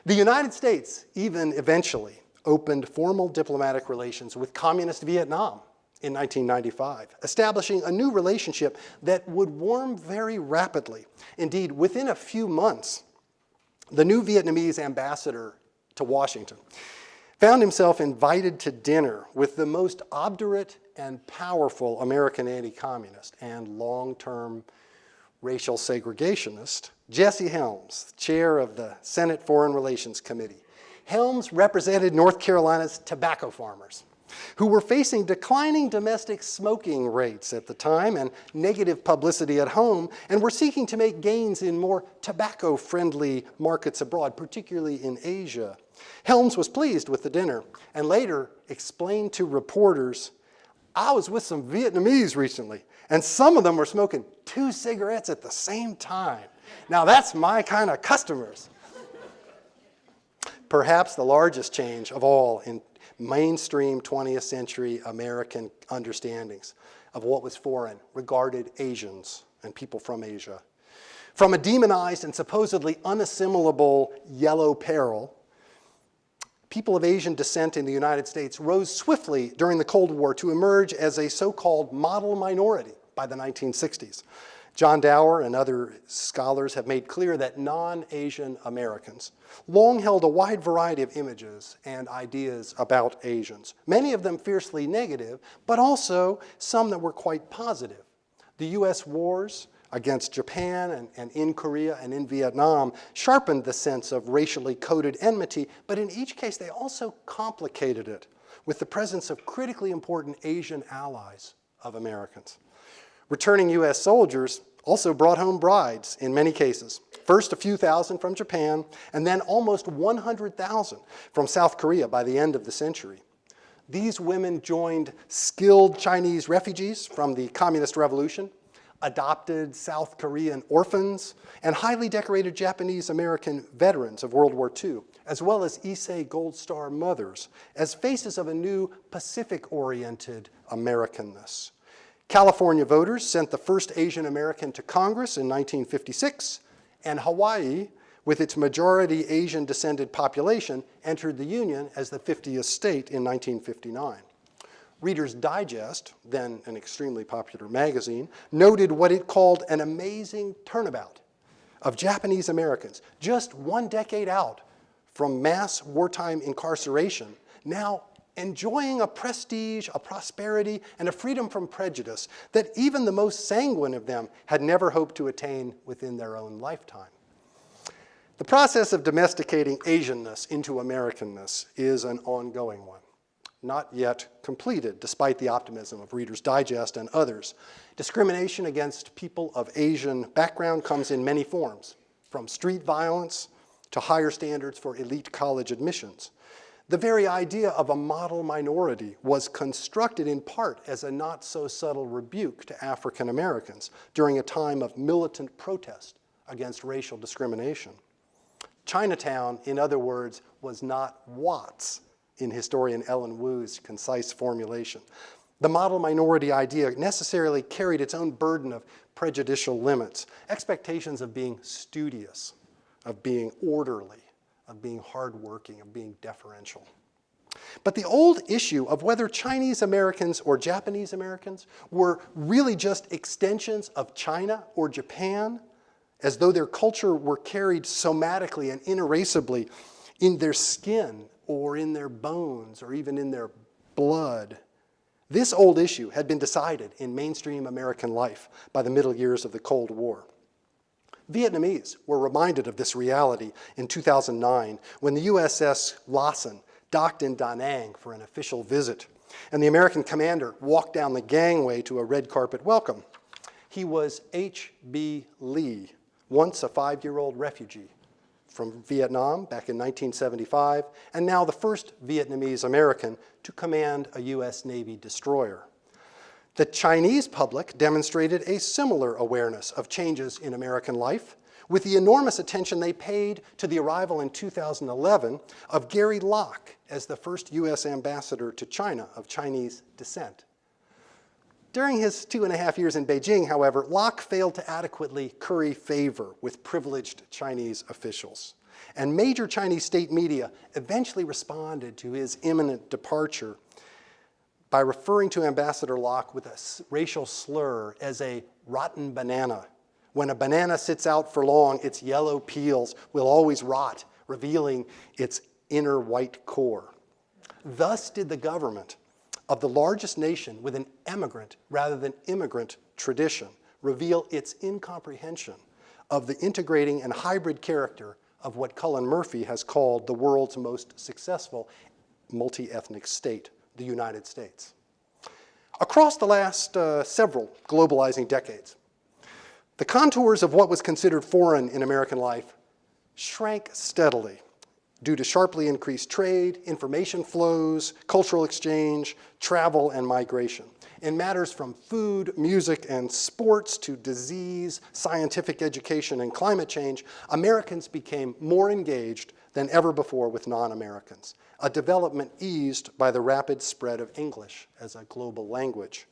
The United States even eventually opened formal diplomatic relations with communist Vietnam in 1995, establishing a new relationship that would warm very rapidly. Indeed, within a few months, the new Vietnamese ambassador to Washington found himself invited to dinner with the most obdurate and powerful American anti-communist and long-term racial segregationist, Jesse Helms, chair of the Senate Foreign Relations Committee. Helms represented North Carolina's tobacco farmers who were facing declining domestic smoking rates at the time and negative publicity at home, and were seeking to make gains in more tobacco-friendly markets abroad, particularly in Asia. Helms was pleased with the dinner and later explained to reporters, I was with some Vietnamese recently, and some of them were smoking two cigarettes at the same time. Now that's my kind of customers. Perhaps the largest change of all in mainstream 20th century American understandings of what was foreign regarded Asians and people from Asia. From a demonized and supposedly unassimilable yellow peril, people of Asian descent in the United States rose swiftly during the Cold War to emerge as a so-called model minority by the 1960s. John Dower and other scholars have made clear that non-Asian Americans long held a wide variety of images and ideas about Asians, many of them fiercely negative, but also some that were quite positive. The US wars against Japan and, and in Korea and in Vietnam sharpened the sense of racially coded enmity, but in each case they also complicated it with the presence of critically important Asian allies of Americans. Returning US soldiers also brought home brides in many cases. First a few thousand from Japan, and then almost 100,000 from South Korea by the end of the century. These women joined skilled Chinese refugees from the Communist Revolution, adopted South Korean orphans, and highly decorated Japanese-American veterans of World War II, as well as Issei Gold Star mothers, as faces of a new Pacific-oriented Americanness. California voters sent the first Asian American to Congress in 1956, and Hawaii, with its majority Asian descended population, entered the Union as the 50th state in 1959. Reader's Digest, then an extremely popular magazine, noted what it called an amazing turnabout of Japanese Americans, just one decade out from mass wartime incarceration, now enjoying a prestige, a prosperity, and a freedom from prejudice that even the most sanguine of them had never hoped to attain within their own lifetime. The process of domesticating Asianness into Americanness is an ongoing one, not yet completed despite the optimism of Reader's Digest and others. Discrimination against people of Asian background comes in many forms, from street violence to higher standards for elite college admissions. The very idea of a model minority was constructed in part as a not so subtle rebuke to African Americans during a time of militant protest against racial discrimination. Chinatown, in other words, was not Watts in historian Ellen Wu's concise formulation. The model minority idea necessarily carried its own burden of prejudicial limits, expectations of being studious, of being orderly, of being hardworking, of being deferential. But the old issue of whether Chinese Americans or Japanese Americans were really just extensions of China or Japan, as though their culture were carried somatically and inerasably in their skin or in their bones or even in their blood. This old issue had been decided in mainstream American life by the middle years of the Cold War. Vietnamese were reminded of this reality in 2009 when the USS Lassen docked in Da Nang for an official visit. and the American commander walked down the gangway to a red carpet welcome. He was H.B. Le, once a five-year-old refugee from Vietnam back in 1975, and now the first Vietnamese American to command a U.S. Navy destroyer. The Chinese public demonstrated a similar awareness of changes in American life with the enormous attention they paid to the arrival in 2011 of Gary Locke as the first U.S. ambassador to China of Chinese descent. During his two and a half years in Beijing, however, Locke failed to adequately curry favor with privileged Chinese officials. And major Chinese state media eventually responded to his imminent departure by referring to Ambassador Locke with a racial slur as a rotten banana. When a banana sits out for long, its yellow peels will always rot, revealing its inner white core. Thus did the government of the largest nation with an emigrant rather than immigrant tradition reveal its incomprehension of the integrating and hybrid character of what Cullen Murphy has called the world's most successful multi-ethnic state, the United States. Across the last uh, several globalizing decades, the contours of what was considered foreign in American life shrank steadily due to sharply increased trade, information flows, cultural exchange, travel, and migration. In matters from food, music, and sports to disease, scientific education, and climate change, Americans became more engaged than ever before with non-Americans, a development eased by the rapid spread of English as a global language.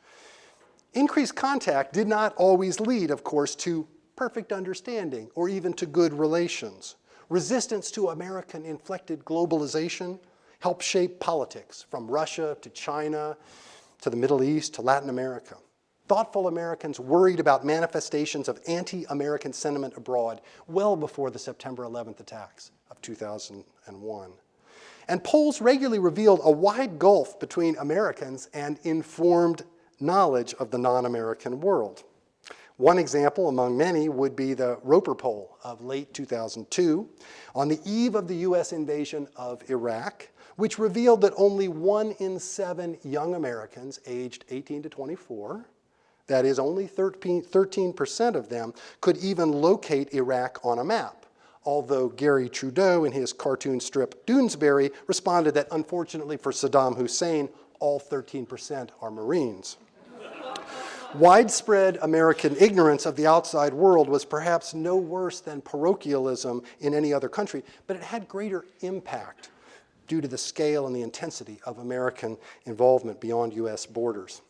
Increased contact did not always lead, of course, to perfect understanding or even to good relations. Resistance to American-inflected globalization helped shape politics from Russia to China to the Middle East to Latin America. Thoughtful Americans worried about manifestations of anti-American sentiment abroad well before the September 11th attacks of 2001. And polls regularly revealed a wide gulf between Americans and informed knowledge of the non-American world. One example among many would be the Roper poll of late 2002 on the eve of the US invasion of Iraq, which revealed that only one in seven young Americans aged 18 to 24, that is only 13% of them, could even locate Iraq on a map. Although Garry Trudeau in his cartoon strip Doonesbury responded that unfortunately for Saddam Hussein, all 13% are Marines. Widespread American ignorance of the outside world was perhaps no worse than parochialism in any other country, but it had greater impact due to the scale and the intensity of American involvement beyond US borders.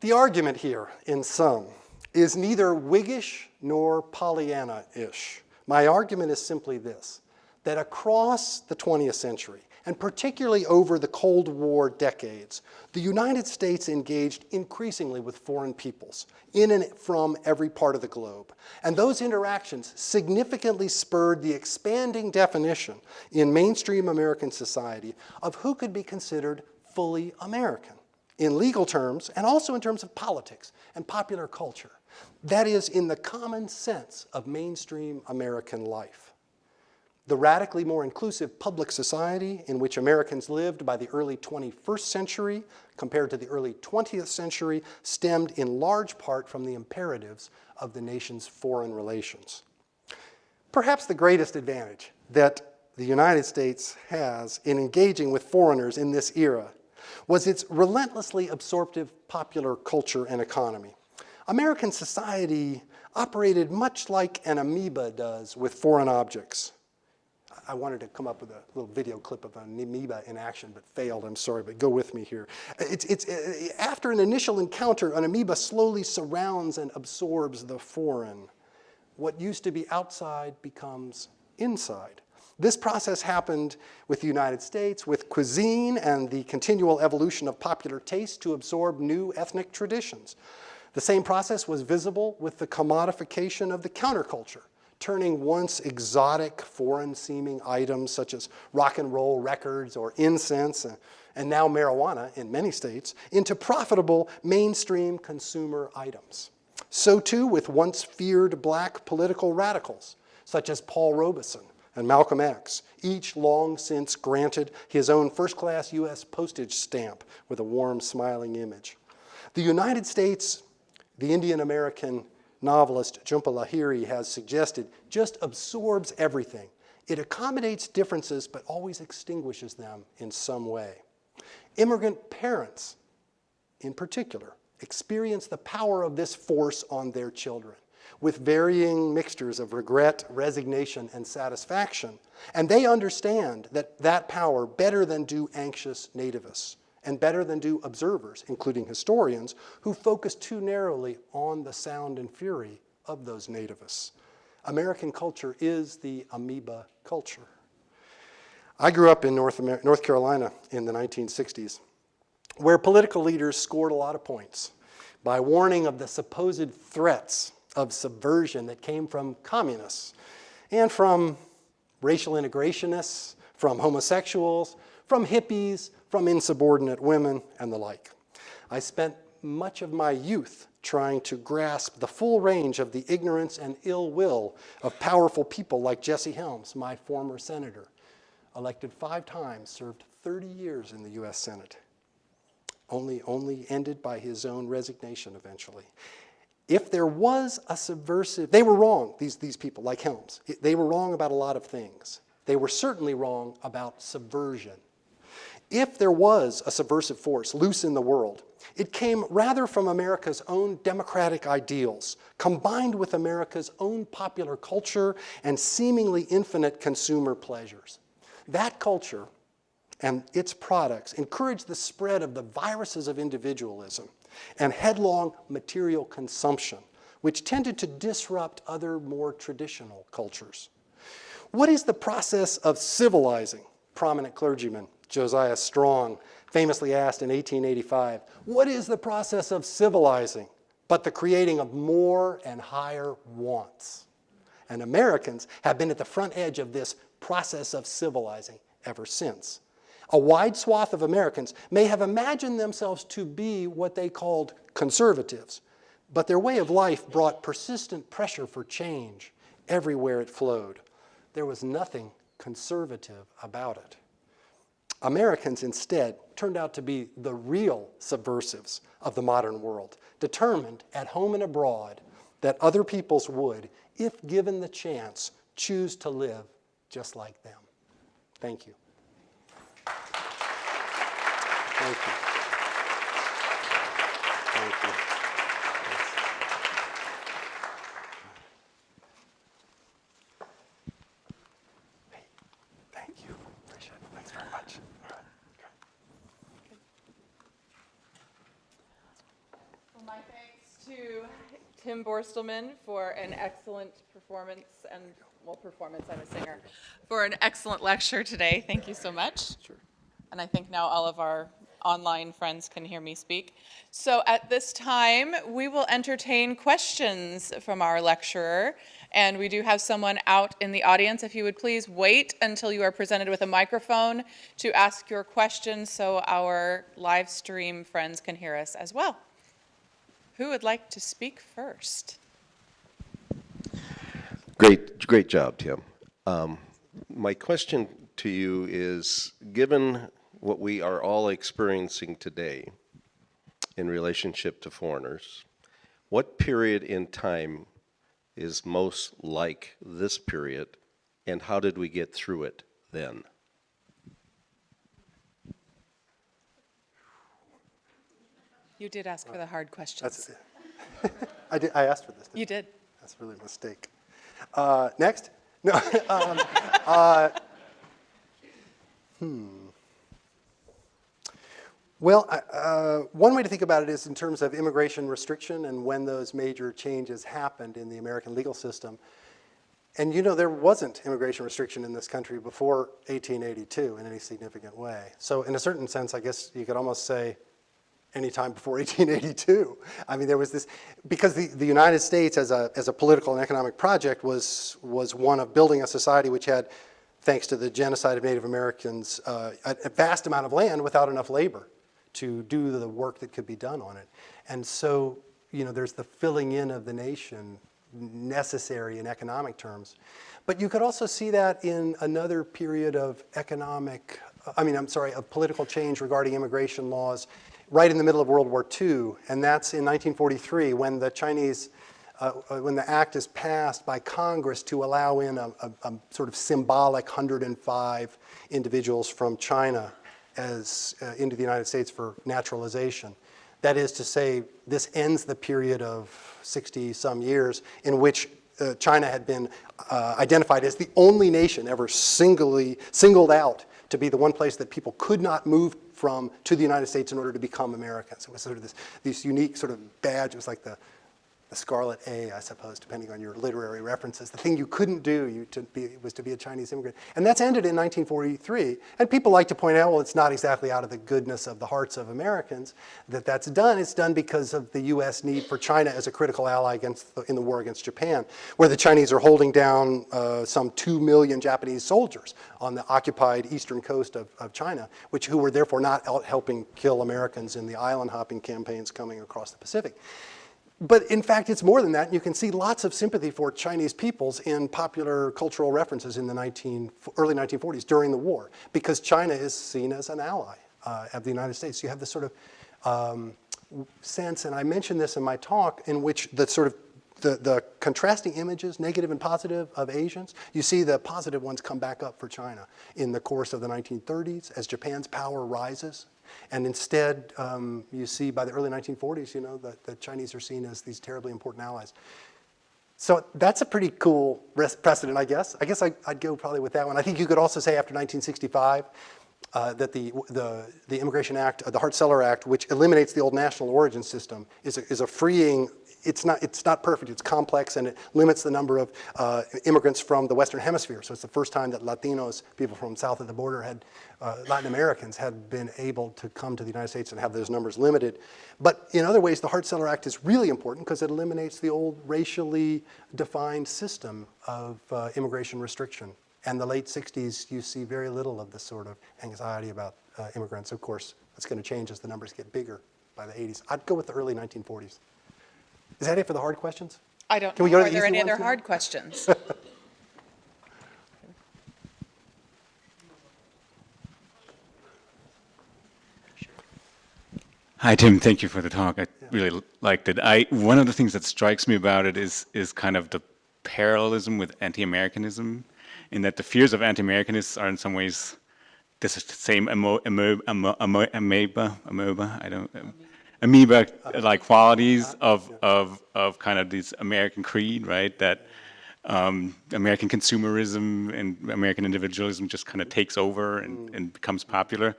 The argument here, in sum, is neither Whiggish nor Pollyanna-ish. My argument is simply this, that across the 20th century, and particularly over the Cold War decades, the United States engaged increasingly with foreign peoples in and from every part of the globe. And those interactions significantly spurred the expanding definition in mainstream American society of who could be considered fully American in legal terms and also in terms of politics and popular culture. That is, in the common sense of mainstream American life. The radically more inclusive public society in which Americans lived by the early 21st century compared to the early 20th century stemmed in large part from the imperatives of the nation's foreign relations. Perhaps the greatest advantage that the United States has in engaging with foreigners in this era was its relentlessly absorptive popular culture and economy. American society operated much like an amoeba does with foreign objects. I wanted to come up with a little video clip of an amoeba in action, but failed. I'm sorry, but go with me here. It's, it's, uh, after an initial encounter, an amoeba slowly surrounds and absorbs the foreign. What used to be outside becomes inside. This process happened with the United States, with cuisine and the continual evolution of popular taste to absorb new ethnic traditions. The same process was visible with the commodification of the counterculture turning once exotic foreign-seeming items such as rock and roll records or incense uh, and now marijuana in many states into profitable mainstream consumer items. So too with once feared black political radicals such as Paul Robeson, and Malcolm X, each long since granted his own first-class U.S. postage stamp with a warm, smiling image. The United States, the Indian-American novelist Jhumpa Lahiri has suggested, just absorbs everything. It accommodates differences, but always extinguishes them in some way. Immigrant parents, in particular, experience the power of this force on their children with varying mixtures of regret, resignation, and satisfaction. And they understand that that power better than do anxious nativists and better than do observers, including historians, who focus too narrowly on the sound and fury of those nativists. American culture is the amoeba culture. I grew up in North, North Carolina in the 1960s, where political leaders scored a lot of points by warning of the supposed threats of subversion that came from communists and from racial integrationists, from homosexuals, from hippies, from insubordinate women, and the like. I spent much of my youth trying to grasp the full range of the ignorance and ill will of powerful people like Jesse Helms, my former senator, elected five times, served 30 years in the US Senate, only, only ended by his own resignation eventually. If there was a subversive, they were wrong, these, these people, like Helms. They were wrong about a lot of things. They were certainly wrong about subversion. If there was a subversive force loose in the world, it came rather from America's own democratic ideals, combined with America's own popular culture and seemingly infinite consumer pleasures. That culture and its products encouraged the spread of the viruses of individualism and headlong material consumption, which tended to disrupt other more traditional cultures. What is the process of civilizing? Prominent clergyman Josiah Strong famously asked in 1885, what is the process of civilizing but the creating of more and higher wants? And Americans have been at the front edge of this process of civilizing ever since. A wide swath of Americans may have imagined themselves to be what they called conservatives, but their way of life brought persistent pressure for change everywhere it flowed. There was nothing conservative about it. Americans instead turned out to be the real subversives of the modern world, determined at home and abroad that other peoples would, if given the chance, choose to live just like them. Thank you. Thank you. Thank you. Hey, Thank you. Appreciate it. Thanks very much. All right. Okay. Well, my thanks to Tim Borstelmann for an excellent performance and, well, performance, I'm a singer, for an excellent lecture today. Thank you so much. Sure. And I think now all of our online friends can hear me speak. So at this time, we will entertain questions from our lecturer. And we do have someone out in the audience. If you would please wait until you are presented with a microphone to ask your question so our live stream friends can hear us as well. Who would like to speak first? Great, great job, Tim. Um, my question to you is, given what we are all experiencing today in relationship to foreigners, what period in time is most like this period, and how did we get through it then? You did ask for the hard questions. That's, I, did, I asked for this. You did. That's really a mistake. Uh, next? No. um, uh, hmm. Well, uh, one way to think about it is in terms of immigration restriction and when those major changes happened in the American legal system. And you know, there wasn't immigration restriction in this country before 1882 in any significant way. So in a certain sense, I guess you could almost say anytime before 1882. I mean, there was this, because the, the United States as a, as a political and economic project was, was one of building a society which had, thanks to the genocide of Native Americans, uh, a, a vast amount of land without enough labor to do the work that could be done on it. And so, you know, there's the filling in of the nation necessary in economic terms. But you could also see that in another period of economic, I mean, I'm sorry, of political change regarding immigration laws right in the middle of World War II, and that's in 1943 when the Chinese, uh, uh, when the act is passed by Congress to allow in a, a, a sort of symbolic 105 individuals from China as uh, into the United States for naturalization. That is to say, this ends the period of 60-some years in which uh, China had been uh, identified as the only nation ever singly, singled out to be the one place that people could not move from to the United States in order to become Americans. It was sort of this, this unique sort of badge. It was like the, Scarlet A, I suppose, depending on your literary references. The thing you couldn't do you to be, was to be a Chinese immigrant. And that's ended in 1943. And people like to point out, well, it's not exactly out of the goodness of the hearts of Americans that that's done. It's done because of the U.S. need for China as a critical ally against the, in the war against Japan, where the Chinese are holding down uh, some 2 million Japanese soldiers on the occupied eastern coast of, of China, which who were therefore not helping kill Americans in the island hopping campaigns coming across the Pacific. But in fact, it's more than that. You can see lots of sympathy for Chinese peoples in popular cultural references in the 19, early 1940s during the war, because China is seen as an ally uh, of the United States. You have this sort of um, sense, and I mentioned this in my talk, in which the sort of the, the contrasting images, negative and positive, of Asians, you see the positive ones come back up for China in the course of the 1930s as Japan's power rises and instead, um, you see by the early 1940s, you know, the, the Chinese are seen as these terribly important allies. So that's a pretty cool precedent, I guess. I guess I, would go probably with that one. I think you could also say after 1965 uh, that the, the, the Immigration Act, uh, the Hart-Celler Act, which eliminates the old national origin system, is a, is a freeing it's not, it's not perfect, it's complex, and it limits the number of uh, immigrants from the Western Hemisphere. So it's the first time that Latinos, people from south of the border, had, uh, Latin Americans had been able to come to the United States and have those numbers limited. But in other ways, the Hart-Celler Act is really important because it eliminates the old racially defined system of uh, immigration restriction. And the late 60s, you see very little of this sort of anxiety about uh, immigrants. Of course, that's going to change as the numbers get bigger by the 80s. I'd go with the early 1940s. Is that it for the hard questions? I don't Can we know. go to Are the there any other ones now? hard questions? Hi, Tim. Thank you for the talk. I really liked it. I one of the things that strikes me about it is is kind of the parallelism with anti-Americanism, in that the fears of anti-Americanists are in some ways this is the same amo, amo, amo, amo, amoeba, amoeba, I don't, um, amoeba-like qualities of, of, of kind of this American creed, right? That um, American consumerism and American individualism just kind of takes over and, and becomes popular.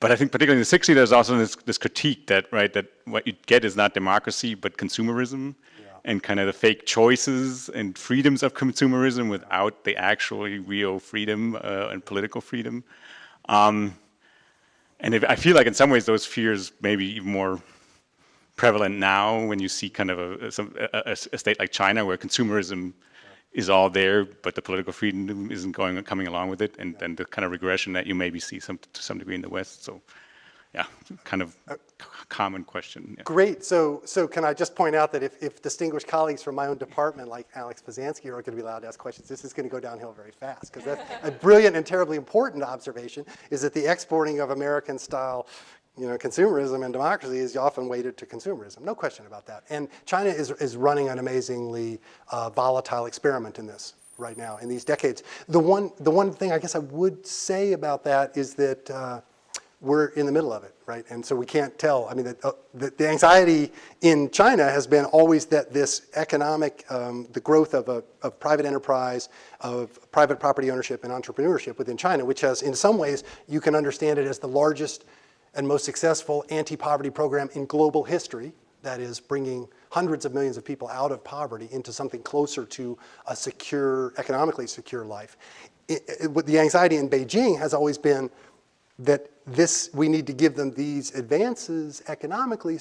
But I think particularly in the 60s, there's also this, this critique that, right, that what you get is not democracy, but consumerism and kind of the fake choices and freedoms of consumerism without the actually real freedom uh, and political freedom. Um, and if, I feel like in some ways those fears may be even more prevalent now when you see kind of a, a, a state like China where consumerism is all there, but the political freedom isn't going coming along with it, and then the kind of regression that you maybe see some to some degree in the West. So, yeah, kind of uh, common question. Yeah. Great. So, so can I just point out that if, if distinguished colleagues from my own department, like Alex Pazansky, are going to be allowed to ask questions, this is going to go downhill very fast. Because that's a brilliant and terribly important observation is that the exporting of American-style you know, consumerism and democracy is often weighted to consumerism. No question about that. And China is, is running an amazingly uh, volatile experiment in this right now, in these decades. The one, the one thing I guess I would say about that is that uh, we're in the middle of it, right? And so we can't tell. I mean, the, uh, the, the, anxiety in China has been always that this economic, um, the growth of, a, of private enterprise, of private property ownership and entrepreneurship within China, which has, in some ways, you can understand it as the largest and most successful anti-poverty program in global history, that is bringing hundreds of millions of people out of poverty into something closer to a secure, economically secure life. It, it, the anxiety in Beijing has always been that this, we need to give them these advances economically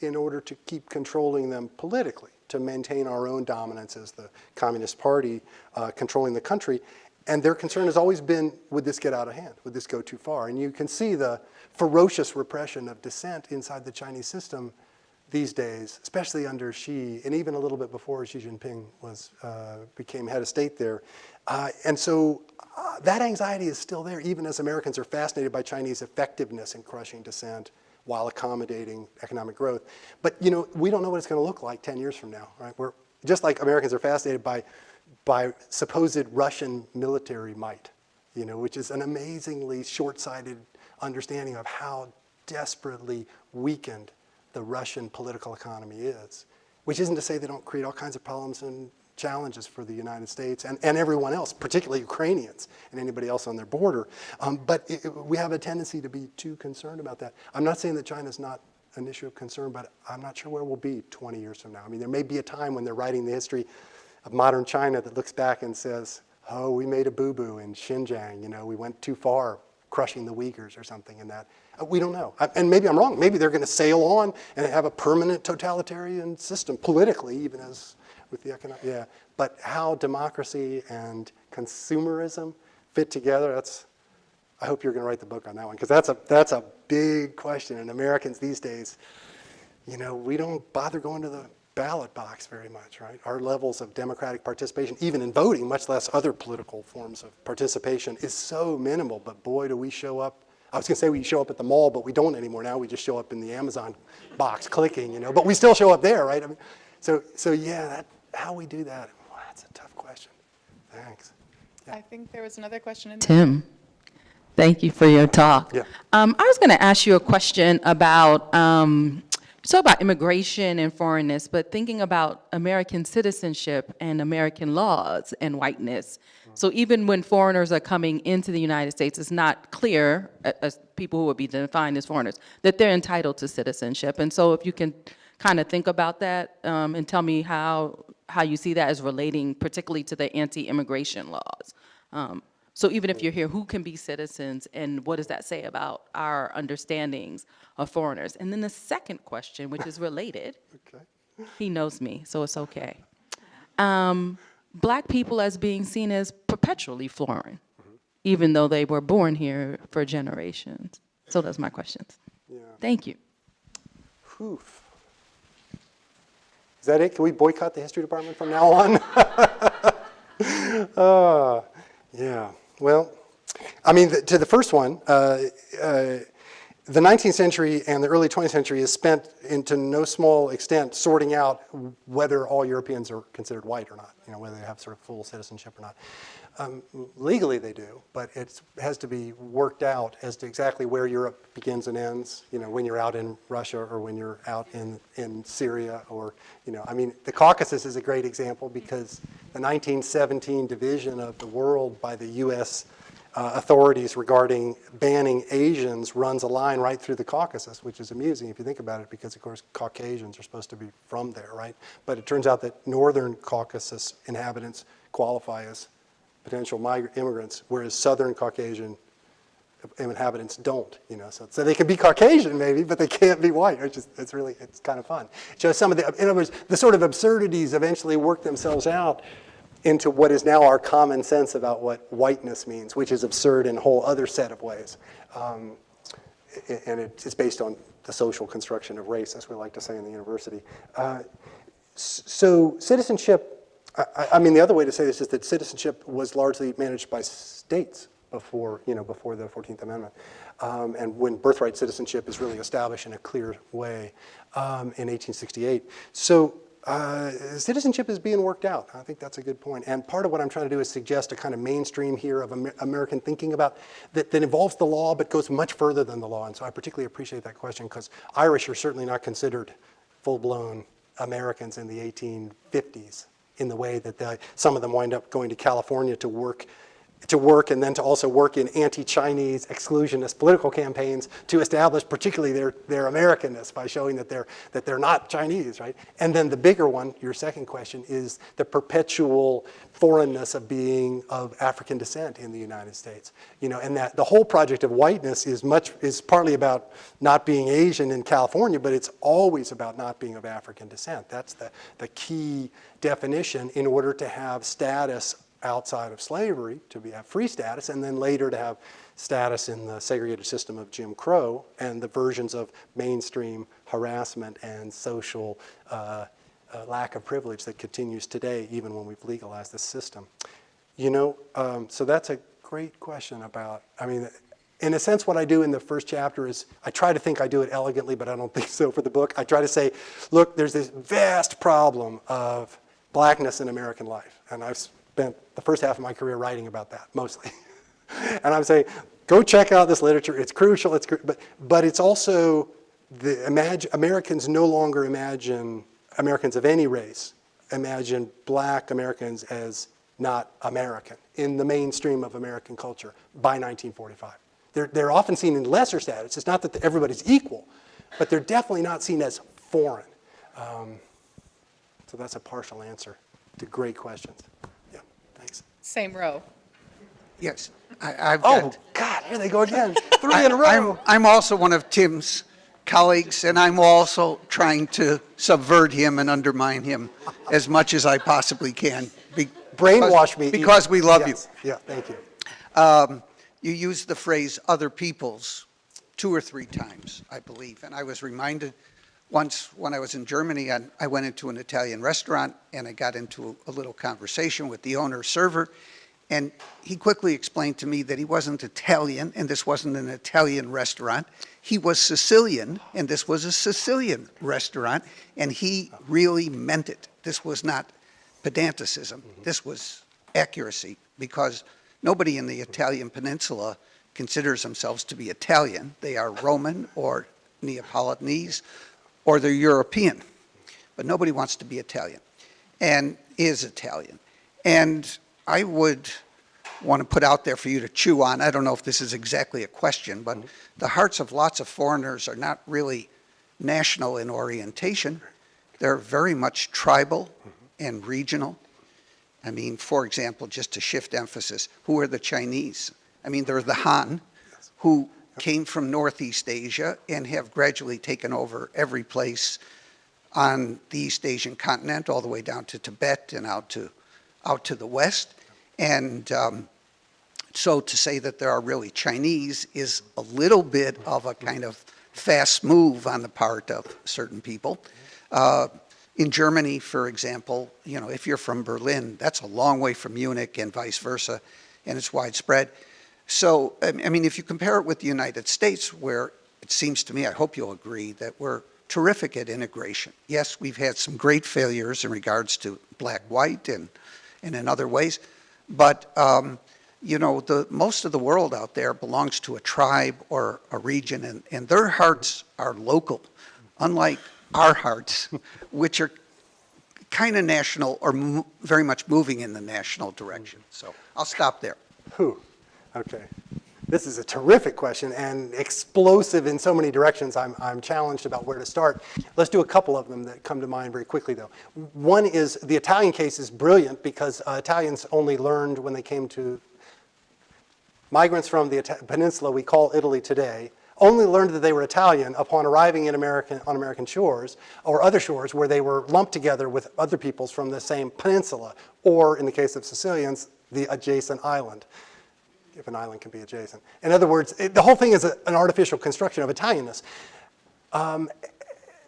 in order to keep controlling them politically, to maintain our own dominance as the Communist Party uh, controlling the country. And their concern has always been, would this get out of hand? Would this go too far? And you can see the ferocious repression of dissent inside the Chinese system these days, especially under Xi, and even a little bit before Xi Jinping was, uh, became head of state there. Uh, and so uh, that anxiety is still there, even as Americans are fascinated by Chinese effectiveness in crushing dissent while accommodating economic growth. But you know, we don't know what it's going to look like 10 years from now, right? We're, just like Americans are fascinated by, by supposed Russian military might, you know, which is an amazingly short-sighted understanding of how desperately weakened the Russian political economy is. Which isn't to say they don't create all kinds of problems and challenges for the United States and, and everyone else, particularly Ukrainians and anybody else on their border. Um, but it, we have a tendency to be too concerned about that. I'm not saying that China's not an issue of concern, but I'm not sure where we'll be 20 years from now. I mean, there may be a time when they're writing the history of modern China that looks back and says, oh, we made a boo-boo in Xinjiang, you know, we went too far crushing the Uyghurs or something in that. Uh, We don't know. And maybe I'm wrong. Maybe they're going to sail on and have a permanent totalitarian system politically, even as with the economic, yeah. But how democracy and consumerism fit together, that's, I hope you're going to write the book on that one, because that's a, that's a big question. And Americans these days, you know, we don't bother going to the ballot box very much, right? Our levels of democratic participation, even in voting, much less other political forms of participation, is so minimal. But boy, do we show up. I was going to say we show up at the mall, but we don't anymore. Now we just show up in the Amazon box clicking, you know. But we still show up there, right? I mean, so, so yeah, that, how we do that, well, that's a tough question. Thanks. I think there was another question in. Tim, thank you for your talk. Yeah. Um, I was going to ask you a question about, um, so about immigration and foreignness, but thinking about American citizenship and American laws and whiteness. So even when foreigners are coming into the United States, it's not clear, as people who would be defined as foreigners, that they're entitled to citizenship. And so if you can kind of think about that um, and tell me how, how you see that as relating particularly to the anti-immigration laws. Um, So even if you're here, who can be citizens and what does that say about our understandings of foreigners? And then the second question, which is related, Okay. he knows me, so it's okay. Um, Black people as being seen as perpetually foreign, even though they were born here for generations. So that's my questions. Yeah. Thank you. Whew. Is that it? Can we boycott the history department from now on? Uh, yeah. Well, I mean, the, to the first one, uh, uh, the 19th century and the early 20th century is spent into no small extent sorting out whether all Europeans are considered white or not, you know, whether they have sort of full citizenship or not. Um, legally they do, but it has to be worked out as to exactly where Europe begins and ends, you know, when you're out in Russia or when you're out in, in Syria or, you know, I mean, the Caucasus is a great example because the 1917 division of the world by the U.S uh, authorities regarding banning Asians runs a line right through the Caucasus, which is amusing if you think about it, because of course Caucasians are supposed to be from there, right? But it turns out that northern Caucasus inhabitants qualify as potential migrant immigrants, whereas southern Caucasian inhabitants don't, you know, so, so they can be Caucasian maybe, but they can't be white, which is, it's really, it's kind of fun. So some of the, in other words, the sort of absurdities eventually work themselves out into what is now our common sense about what whiteness means, which is absurd in a whole other set of ways. Um, and it's based on the social construction of race, as we like to say in the university. Uh, so citizenship, I- I, mean, the other way to say this is that citizenship was largely managed by states before, you know, before the 14th Amendment. Um, and when birthright citizenship is really established in a clear way um, in 1868. So uh, citizenship is being worked out. I think that's a good point. And part of what I'm trying to do is suggest a kind of mainstream here of Amer- American thinking about that, that involves the law but goes much further than the law. And so I particularly appreciate that question because Irish are certainly not considered full-blown Americans in the 1850s in the way that some of them wind up going to California to work to work and then to also work in anti-Chinese exclusionist political campaigns to establish particularly their, their Americanness by showing that they're, that they're not Chinese, right? And then the bigger one, your second question, is the perpetual foreignness of being of African descent in the United States. You know, and that the whole project of whiteness is much, is partly about not being Asian in California, but it's always about not being of African descent. That's the, the key definition in order to have status outside of slavery to be, have free status, and then later to have status in the segregated system of Jim Crow and the versions of mainstream harassment and social uh, uh, lack of privilege that continues today, even when we've legalized this system. You know, um, so that's a great question about, I mean, in a sense, what I do in the first chapter is I try to think I do it elegantly, but I don't think so for the book. I try to say, look, there's this vast problem of blackness in American life. And I've spent the first half of my career writing about that, mostly. and I'm saying, go check out this literature. It's crucial, it's, cru- but, but it's also, the imagine, Americans no longer imagine, Americans of any race, imagine black Americans as not American in the mainstream of American culture by 1945. They're, they're often seen in lesser status. It's not that everybody's equal, but they're definitely not seen as foreign. Um, so that's a partial answer to great questions. Yeah, thanks. Same row. Yes, I, I've Oh, got. God, here they go again. Three I- in a row. I'm, I'm also one of Tim's colleagues, and I'm also trying to subvert him and undermine him as much as I possibly can. be- Brainwash me. Because we love you. Yeah, thank you. Um, You used the phrase "other people's" two or three times, I believe, and I was reminded once when I was in Germany, I I went into an Italian restaurant and I got into a little conversation with the owner server, and he quickly explained to me that he wasn't Italian and this wasn't an Italian restaurant. He was Sicilian and this was a Sicilian restaurant, and he really meant it. This was not pedanticism. Mm-hmm. This was accuracy because nobody in the Italian peninsula considers themselves to be Italian. They are Roman or Neapolitanese or they're European, but nobody wants to be Italian and is Italian. And I would want to put out there for you to chew on. I don't know if this is exactly a question, but the hearts of lots of foreigners are not really national in orientation. They're very much tribal and regional. I mean, for example, just to shift emphasis, who are the Chinese? I mean, they're the Han, who came from Northeast Asia and have gradually taken over every place on the East Asian continent, all the way down to Tibet and out to, out to the West. And um, so to say that there are really Chinese is a little bit of a kind of fast move on the part of certain people. Uh, in Germany, for example, you know, if you're from Berlin, that's a long way from Munich and vice versa, and it's widespread. So, I mean, if you compare it with the United States, where it seems to me, I hope you'll agree, that we're terrific at integration. Yes, we've had some great failures in regards to black-white and, and in other ways, but, um, you know, the, most of the world out there belongs to a tribe or a region, and, and their hearts are local, unlike our hearts, which are kind of national or very much moving in the national direction. So I'll stop there. Whew, okay. This is a terrific question and explosive in so many directions. I'm, I'm challenged about where to start. Let's do a couple of them that come to mind very quickly, though. One is the Italian case is brilliant because uh, Italians only learned when they came to migrants from the Ita- peninsula we call Italy today only learned that they were Italian upon arriving in American, on American shores or other shores where they were lumped together with other peoples from the same peninsula, or in the case of Sicilians, the adjacent island, if an island can be adjacent. In other words, it, the whole thing is a, an artificial construction of Italianness. Um,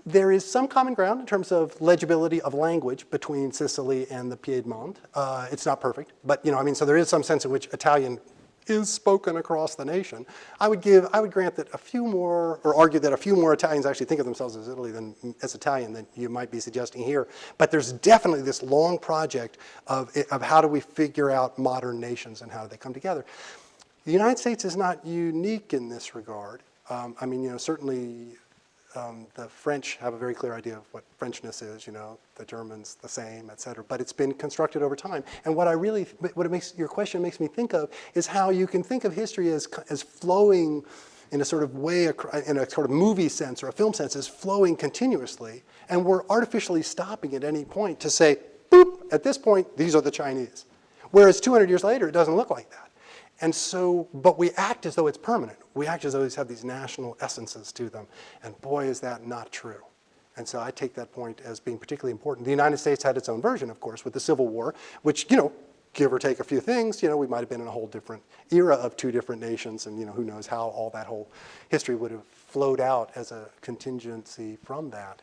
there is some common ground in terms of legibility of language between Sicily and the Piedmont. Uh, it's not perfect, but you know, I mean, so there is some sense in which Italian is spoken across the nation. I would give, I would grant that a few more, or argue that a few more Italians actually think of themselves as Italy than as Italian than you might be suggesting here. But there's definitely this long project of, of how do we figure out modern nations and how do they come together. The United States is not unique in this regard. Um, I mean, you know, certainly um, the French have a very clear idea of what Frenchness is, you know, the Germans the same, et cetera, but it's been constructed over time. And what I really, what it makes, your question makes me think of is how you can think of history as, as flowing in a sort of way, in a sort of movie sense or a film sense, as flowing continuously, and we're artificially stopping at any point to say, boop, at this point, these are the Chinese. Whereas 200 years later, it doesn't look like that. And so, but we act as though it's permanent. We act as though these have these national essences to them. And boy, is that not true. And so I take that point as being particularly important. The United States had its own version, of course, with the Civil War, which, you know, give or take a few things, you know, we might have been in a whole different era of two different nations, and you know, who knows how all that whole history would have flowed out as a contingency from that.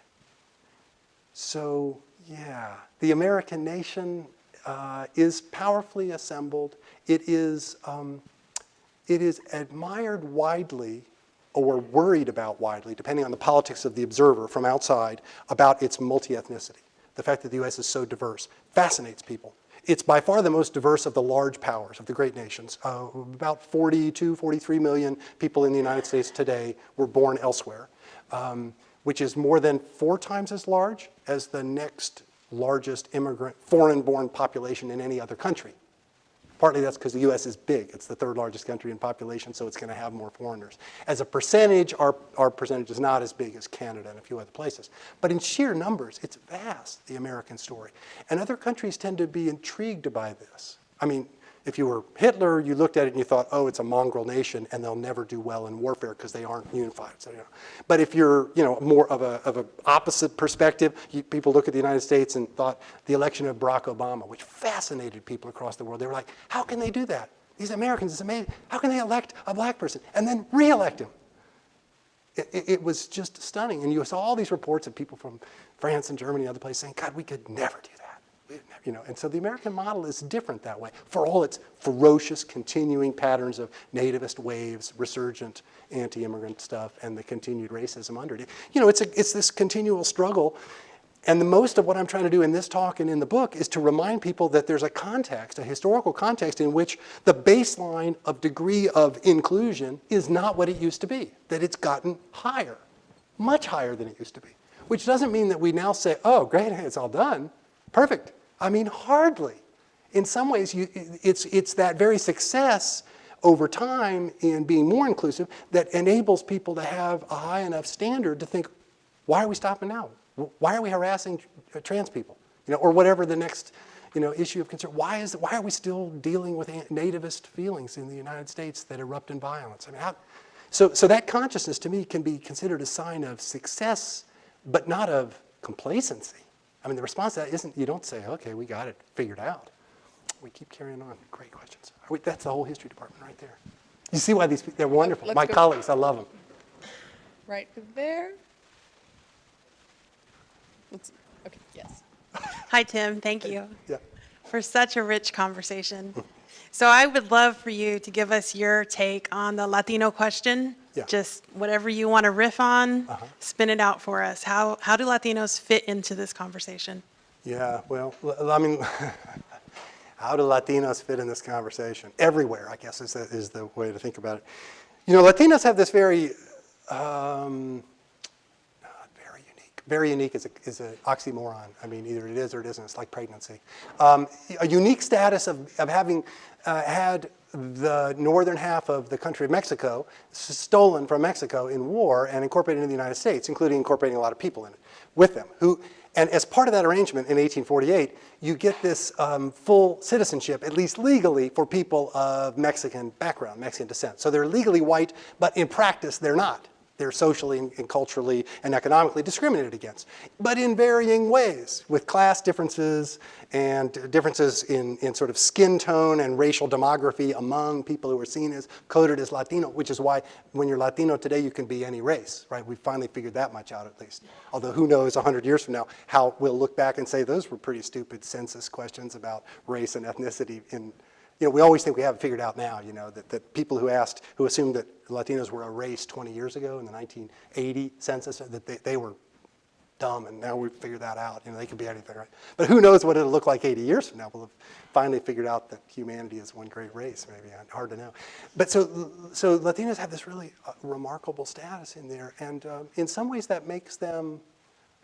So, yeah, the American nation uh, is powerfully assembled. It is, um, it is admired widely or worried about widely, depending on the politics of the observer from outside, about its multi-ethnicity. The fact that the U.S. is so diverse fascinates people. It's by far the most diverse of the large powers, of the great nations. Uh, about 42, 43 million people in the United States today were born elsewhere, um, which is more than four times as large as the next largest immigrant, foreign-born population in any other country. Partly that's because the U.S. is big. It's the third largest country in population, so it's going to have more foreigners. As a percentage, our, our percentage is not as big as Canada and a few other places. But in sheer numbers, it's vast, the American story. And other countries tend to be intrigued by this. I mean, if you were Hitler, you looked at it and you thought, oh, it's a mongrel nation and they'll never do well in warfare because they aren't unified. So, you know. But if you're you know, more of a, of a opposite perspective, you, people look at the United States and thought the election of Barack Obama, which fascinated people across the world. They were like, how can they do that? These Americans, it's amazing. How can they elect a black person and then re-elect him? It, it, it was just stunning. And you saw all these reports of people from France and Germany and other places saying, God, we could never do. You know, and so the American model is different that way for all its ferocious, continuing patterns of nativist waves, resurgent anti-immigrant stuff, and the continued racism under it. You know, it's, a, it's this continual struggle. And the most of what I'm trying to do in this talk and in the book is to remind people that there's a context, a historical context in which the baseline of degree of inclusion is not what it used to be, that it's gotten higher, much higher than it used to be. Which doesn't mean that we now say, oh, great, it's all done, perfect. I mean, hardly. In some ways, you, it's, it's that very success over time in being more inclusive that enables people to have a high enough standard to think, why are we stopping now? Why are we harassing trans people? You know, or whatever the next you know, issue of concern. Why, is, why are we still dealing with nativist feelings in the United States that erupt in violence? I mean, how, so, so that consciousness to me can be considered a sign of success, but not of complacency. I mean, the response to that isn't, you don't say, okay, we got it figured out. We keep carrying on. Great questions. We, that's the whole history department right there. You see why these, they're wonderful. Let's My go- colleagues, I love them. Right there. Let's, okay, yes. Hi, Tim. Thank you Yeah. for such a rich conversation. So I would love for you to give us your take on the Latino question. Yeah. Just whatever you want to riff on, Uh-huh. spin it out for us. How, how do Latinos fit into this conversation? Yeah, well, I mean, how do Latinos fit in this conversation? Everywhere, I guess, is the, is the way to think about it. You know, Latinos have this very, um, very unique, very unique is a, is an oxymoron. I mean, either it is or it isn't. It's like pregnancy. Um, a unique status of, of having uh, had the northern half of the country of Mexico stolen from Mexico in war and incorporated into the United States, including incorporating a lot of people in it with them. Who, and as part of that arrangement in 1848, you get this um, full citizenship, at least legally, for people of Mexican background, Mexican descent. So they're legally white, but in practice, they're not. They're socially and culturally and economically discriminated against, but in varying ways, with class differences and differences in, in sort of skin tone and racial demography among people who are seen as coded as Latino, which is why when you're Latino today, you can be any race, right? We finally figured that much out at least. Although who knows 100 years from now how we'll look back and say those were pretty stupid census questions about race and ethnicity in you know, we always think we have it figured out now, you know, that, that people who asked, who assumed that Latinos were a race 20 years ago in the 1980 census, that they, they were dumb, and now we've figured that out. You know, they could be anything, right? But who knows what it'll look like 80 years from now. We'll have finally figured out that humanity is one great race, maybe, hard to know. But so, so Latinos have this really uh, remarkable status in there, and um, in some ways that makes them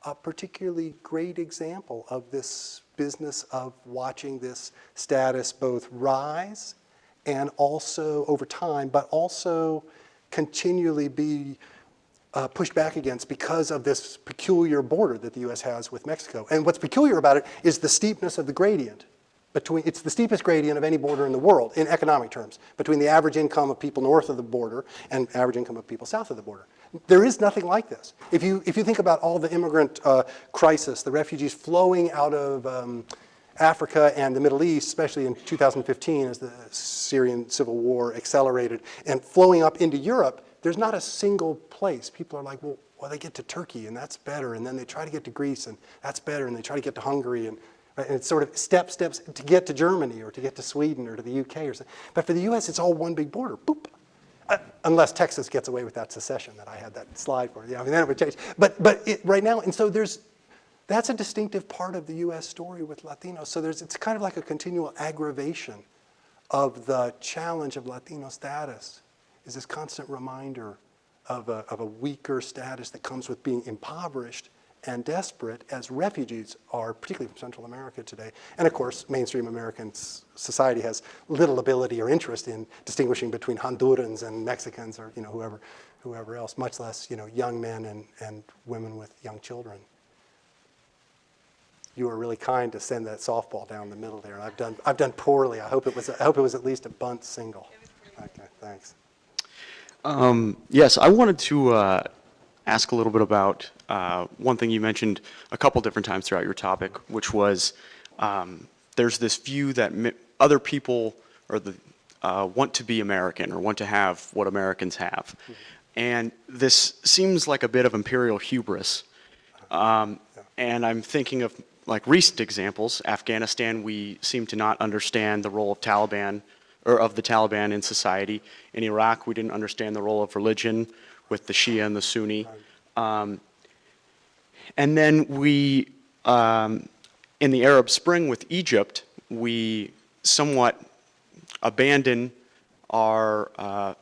a particularly great example of this business of watching this status both rise and also over time, but also continually be uh, pushed back against because of this peculiar border that the U.S. has with Mexico. And what's peculiar about it is the steepness of the gradient. Between, it's the steepest gradient of any border in the world in economic terms, between the average income of people north of the border and average income of people south of the border. There is nothing like this. If you, if you think about all the immigrant uh, crisis, the refugees flowing out of, um, Africa and the Middle East, especially in 2015 as the Syrian civil war accelerated, and flowing up into Europe, there's not a single place. People are like, well, well, they get to Turkey and that's better, and then they try to get to Greece and that's better, and they try to get to Hungary, and, and it's sort of step, steps to get to Germany or to get to Sweden or to the UK or something. But for the US, it's all one big border, boop. Uh, unless Texas gets away with that secession that I had that slide for. Yeah, I mean, then it would change. But, but it, right now, and so there's, that's a distinctive part of the US story with Latinos. So there's, it's kind of like a continual aggravation of the challenge of Latino status is this constant reminder of a, of a weaker status that comes with being impoverished and desperate as refugees are, particularly from Central America today. And of course, mainstream American society has little ability or interest in distinguishing between Hondurans and Mexicans or you know, whoever, whoever else, much less you know, young men and, and women with young children. You were really kind to send that softball down the middle there. I've done, I've done poorly. I hope it was, I hope it was at least a bunt single. Okay, thanks. Um, yes, I wanted to uh, ask a little bit about uh, one thing you mentioned a couple different times throughout your topic, which was um, there's this view that other people or the uh, want to be American or want to have what Americans have, and this seems like a bit of imperial hubris. Um, and I'm thinking of like recent examples. Afghanistan, we seem to not understand the role of Taliban or of the Taliban in society. In Iraq, we didn't understand the role of religion with the Shia and the Sunni. Um, and then we, um, in the Arab Spring with Egypt, we somewhat abandon our uh,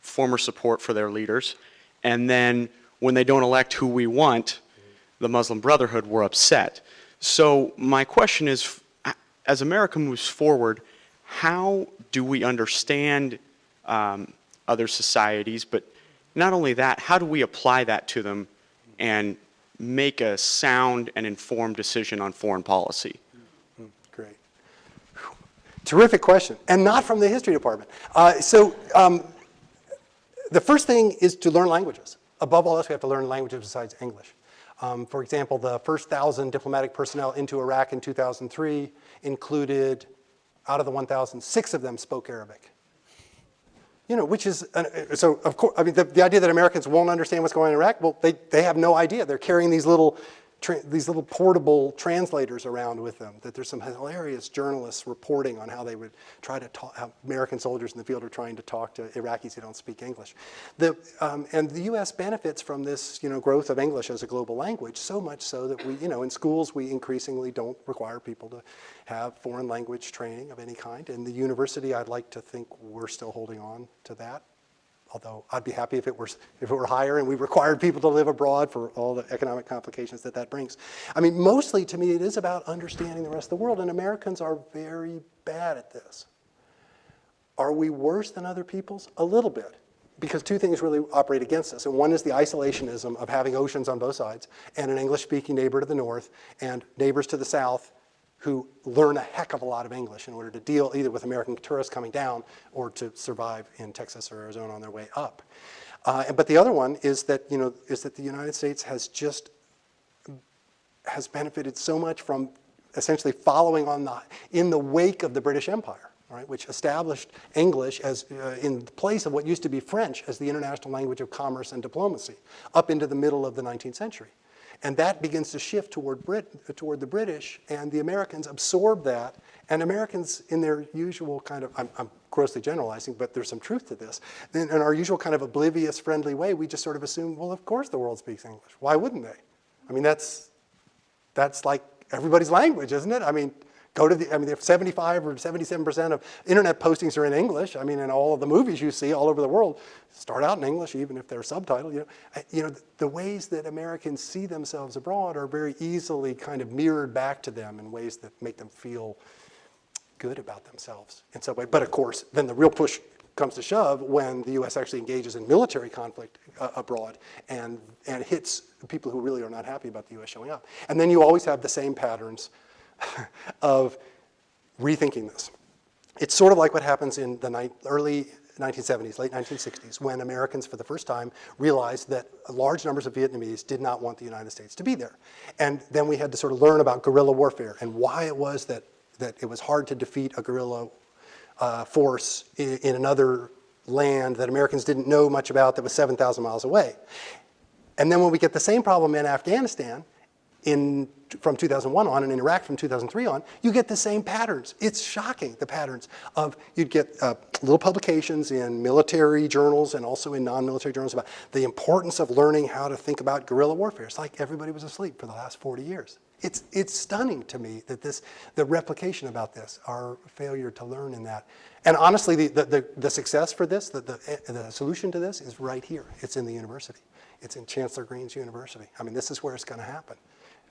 former support for their leaders. And then when they don't elect who we want, the Muslim Brotherhood were upset. So my question is, as America moves forward, how do we understand um, other societies, but not only that, how do we apply that to them and make a sound and informed decision on foreign policy? Great. Terrific question, and not from the history department. Uh, so um, the first thing is to learn languages. Above all else, we have to learn languages besides English. Um, for example, the first thousand diplomatic personnel into Iraq in 2003 included, out of the 1,000, six of them spoke Arabic. You know, which is, an, so of course, I mean, the, the idea that Americans won't understand what's going on in Iraq, well, they, they have no idea. They're carrying these little, these little portable translators around with them, that there's some hilarious journalists reporting on how they would try to talk, how American soldiers in the field are trying to talk to Iraqis who don't speak English. The, um, and the US benefits from this, you know, growth of English as a global language, so much so that we, you know, in schools we increasingly don't require people to have foreign language training of any kind. In the university, I'd like to think we're still holding on to that although I'd be happy if it were if it were higher and we required people to live abroad for all the economic complications that that brings. I mean, mostly to me, it is about understanding the rest of the world, and Americans are very bad at this. Are we worse than other peoples? A little bit, because two things really operate against us, and one is the isolationism of having oceans on both sides, and an English-speaking neighbor to the north, and neighbors to the south who learn a heck of a lot of English in order to deal either with American tourists coming down or to survive in Texas or Arizona on their way up. Uh, but the other one is that, you know, is that the United States has just, has benefited so much from essentially following on the, in the wake of the British Empire, right, which established English as uh, in place of what used to be French as the international language of commerce and diplomacy up into the middle of the 19th century. And that begins to shift toward, Brit, toward the British, and the Americans absorb that. And Americans, in their usual kind of, I'm, I'm grossly generalizing, but there's some truth to this, in, in our usual kind of oblivious, friendly way, we just sort of assume, well, of course the world speaks English. Why wouldn't they? I mean, that's, that's like everybody's language, isn't it? I mean, go to the, I mean, 75 or 77% of internet postings are in English. I mean, in all of the movies you see all over the world start out in English, even if they're subtitled. You know, you know, the ways that Americans see themselves abroad are very easily kind of mirrored back to them in ways that make them feel good about themselves in some way. But of course, then the real push comes to shove when the U.S. actually engages in military conflict uh, abroad and, and hits people who really are not happy about the U.S. showing up. And then you always have the same patterns of rethinking this. It's sort of like what happens in the early 1970s, late 1960s, when Americans for the first time realized that large numbers of Vietnamese did not want the United States to be there. And then we had to sort of learn about guerrilla warfare and why it was that that it was hard to defeat a guerrilla uh, force in, in another land that Americans didn't know much about that was 7,000 miles away. And then when we get the same problem in Afghanistan, in, from 2001 on and in Iraq from 2003 on, you get the same patterns. It's shocking, the patterns of, you'd get uh, little publications in military journals and also in non-military journals about the importance of learning how to think about guerrilla warfare. It's like everybody was asleep for the last 40 years. It's, it's stunning to me that this, the replication about this, our failure to learn in that. And honestly, the, the, the, the success for this, the, the, the solution to this is right here. It's in the university. It's in Chancellor Green's University. I mean, this is where it's going to happen.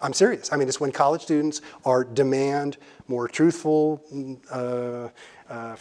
I'm serious. I mean, it's when college students are demand more truthful uh, uh,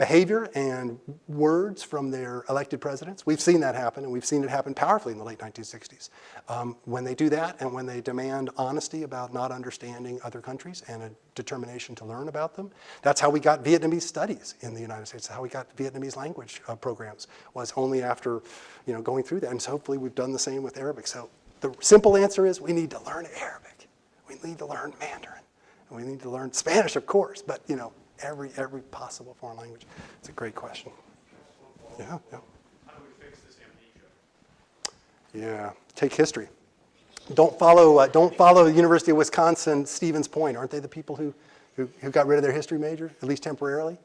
behavior and words from their elected presidents. We've seen that happen, and we've seen it happen powerfully in the late 1960s. Um, when they do that, and when they demand honesty about not understanding other countries and a determination to learn about them, that's how we got Vietnamese studies in the United States. How we got Vietnamese language uh, programs was only after, you know, going through that. And so hopefully we've done the same with Arabic. So the simple answer is we need to learn Arabic. We need to learn Mandarin. And we need to learn Spanish, of course, but you know, every, every possible foreign language. It's a great question. Yeah, yeah. How do we fix this amnesia? Yeah, take history. Don't follow, uh, don't follow the University of Wisconsin, Stevens Point. Aren't they the people who, who, who got rid of their history major, at least temporarily?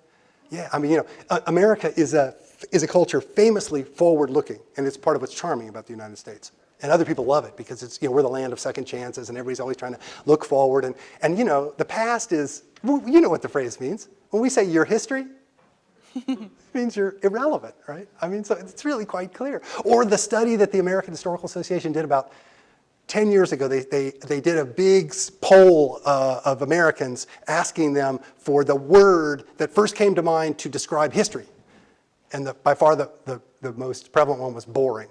Yeah, I mean, you know, uh, America is a, is a culture famously forward-looking, and it's part of what's charming about the United States. And other people love it because it's, you know, we're the land of second chances and everybody's always trying to look forward. And, and you know, the past is, well, you know what the phrase means. When we say your history, it means you're irrelevant, right? I mean, so it's really quite clear. Or the study that the American Historical Association did about 10 years ago, they, they, they did a big poll uh, of Americans asking them for the word that first came to mind to describe history. And the, by far the, the, the most prevalent one was boring.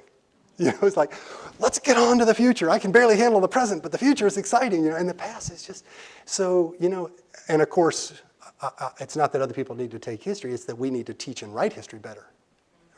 You know, it's like, let's get on to the future. I can barely handle the present, but the future is exciting, you know, and the past is just, so, you know, and of course, uh, uh, it's not that other people need to take history, it's that we need to teach and write history better.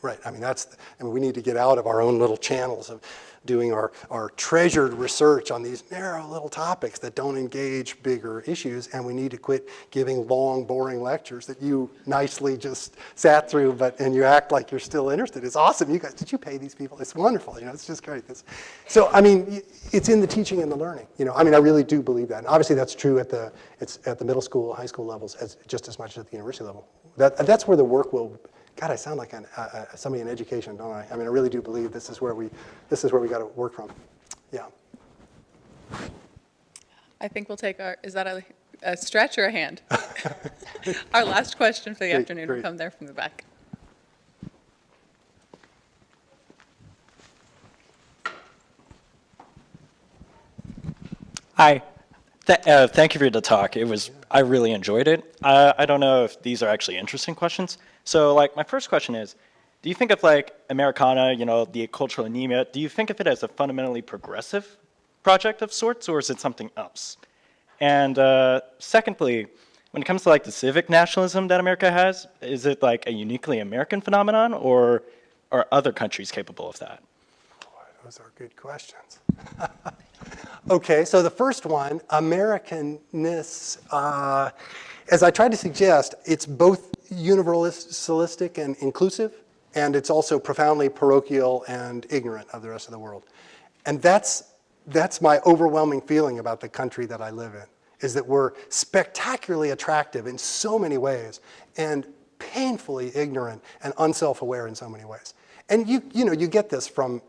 Right, I mean, that's, I mean, we need to get out of our own little channels of doing our, our treasured research on these narrow little topics that don't engage bigger issues, and we need to quit giving long, boring lectures that you nicely just sat through, but, and you act like you're still interested. It's awesome, you guys, did you pay these people? It's wonderful, you know, it's just great. This, so, I mean, it's in the teaching and the learning, you know, I mean, I really do believe that. And obviously that's true at the, it's at the middle school, high school levels, as, just as much as at the university level. That, that's where the work will God, I sound like an, uh, uh, somebody in education, don't I? I mean, I really do believe this is where we, this is where we got to work from. Yeah. I think we'll take our, is that a, a stretch or a hand? Our last question for the Great, afternoon will come there from the back. Hi. Th- uh, thank you for the talk. It was, I really enjoyed it. Uh, I don't know if these are actually interesting questions. So like my first question is, do you think of like Americana, you know, the cultural anemia, do you think of it as a fundamentally progressive project of sorts or is it something else? And uh, secondly, when it comes to like the civic nationalism that America has, is it like a uniquely American phenomenon or are other countries capable of that? Those are good questions. okay, so the first one, Americanness, uh, as I tried to suggest, it's both universalistic and inclusive, and it's also profoundly parochial and ignorant of the rest of the world. And that's, that's my overwhelming feeling about the country that I live in, is that we're spectacularly attractive in so many ways and painfully ignorant and unself-aware in so many ways. And you, you know, you get this from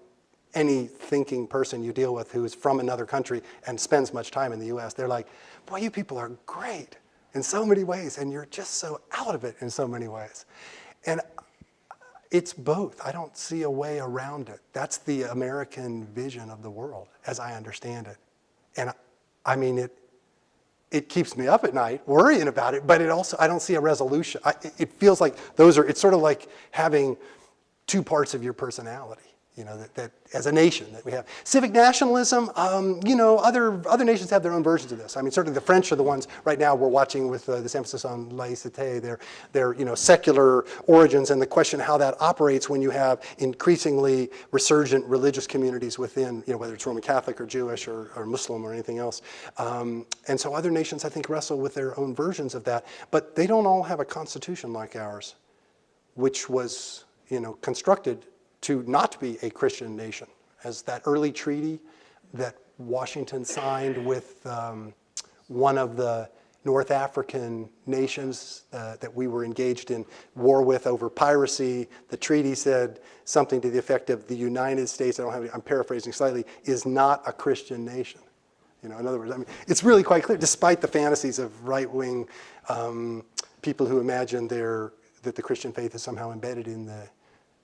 any thinking person you deal with who's from another country and spends much time in the US, they're like, boy, you people are great in so many ways, and you're just so out of it in so many ways. And it's both. I don't see a way around it. That's the American vision of the world, as I understand it. And I mean, it, it keeps me up at night worrying about it, but it also, I don't see a resolution. I, it feels like those are, it's sort of like having two parts of your personality. You know, that, that as a nation that we have. Civic nationalism, um, you know, other, other nations have their own versions of this. I mean, certainly the French are the ones right now we're watching with uh, this emphasis on laïcité, their, their, you know, secular origins and the question how that operates when you have increasingly resurgent religious communities within, you know, whether it's Roman Catholic or Jewish or, or Muslim or anything else. Um, and so other nations, I think, wrestle with their own versions of that, but they don't all have a constitution like ours, which was, you know, constructed to not be a Christian nation, as that early treaty that Washington signed with um, one of the North African nations uh, that we were engaged in war with over piracy. The treaty said something to the effect of the United States, I don't have, any- I'm paraphrasing slightly, is not a Christian nation. You know, in other words, I mean, it's really quite clear, despite the fantasies of right-wing um, people who imagine that the Christian faith is somehow embedded in the,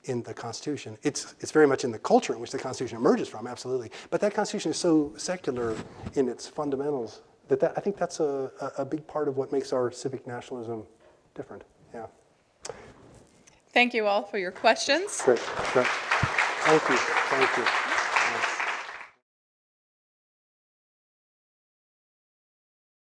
in the Constitution. It's, it's very much in the culture in which the Constitution emerges from, absolutely. But that Constitution is so secular in its fundamentals that, that I think that's a, a, a big part of what makes our civic nationalism different. Yeah. Thank you all for your questions. Great. Great. Thank you. Thank you.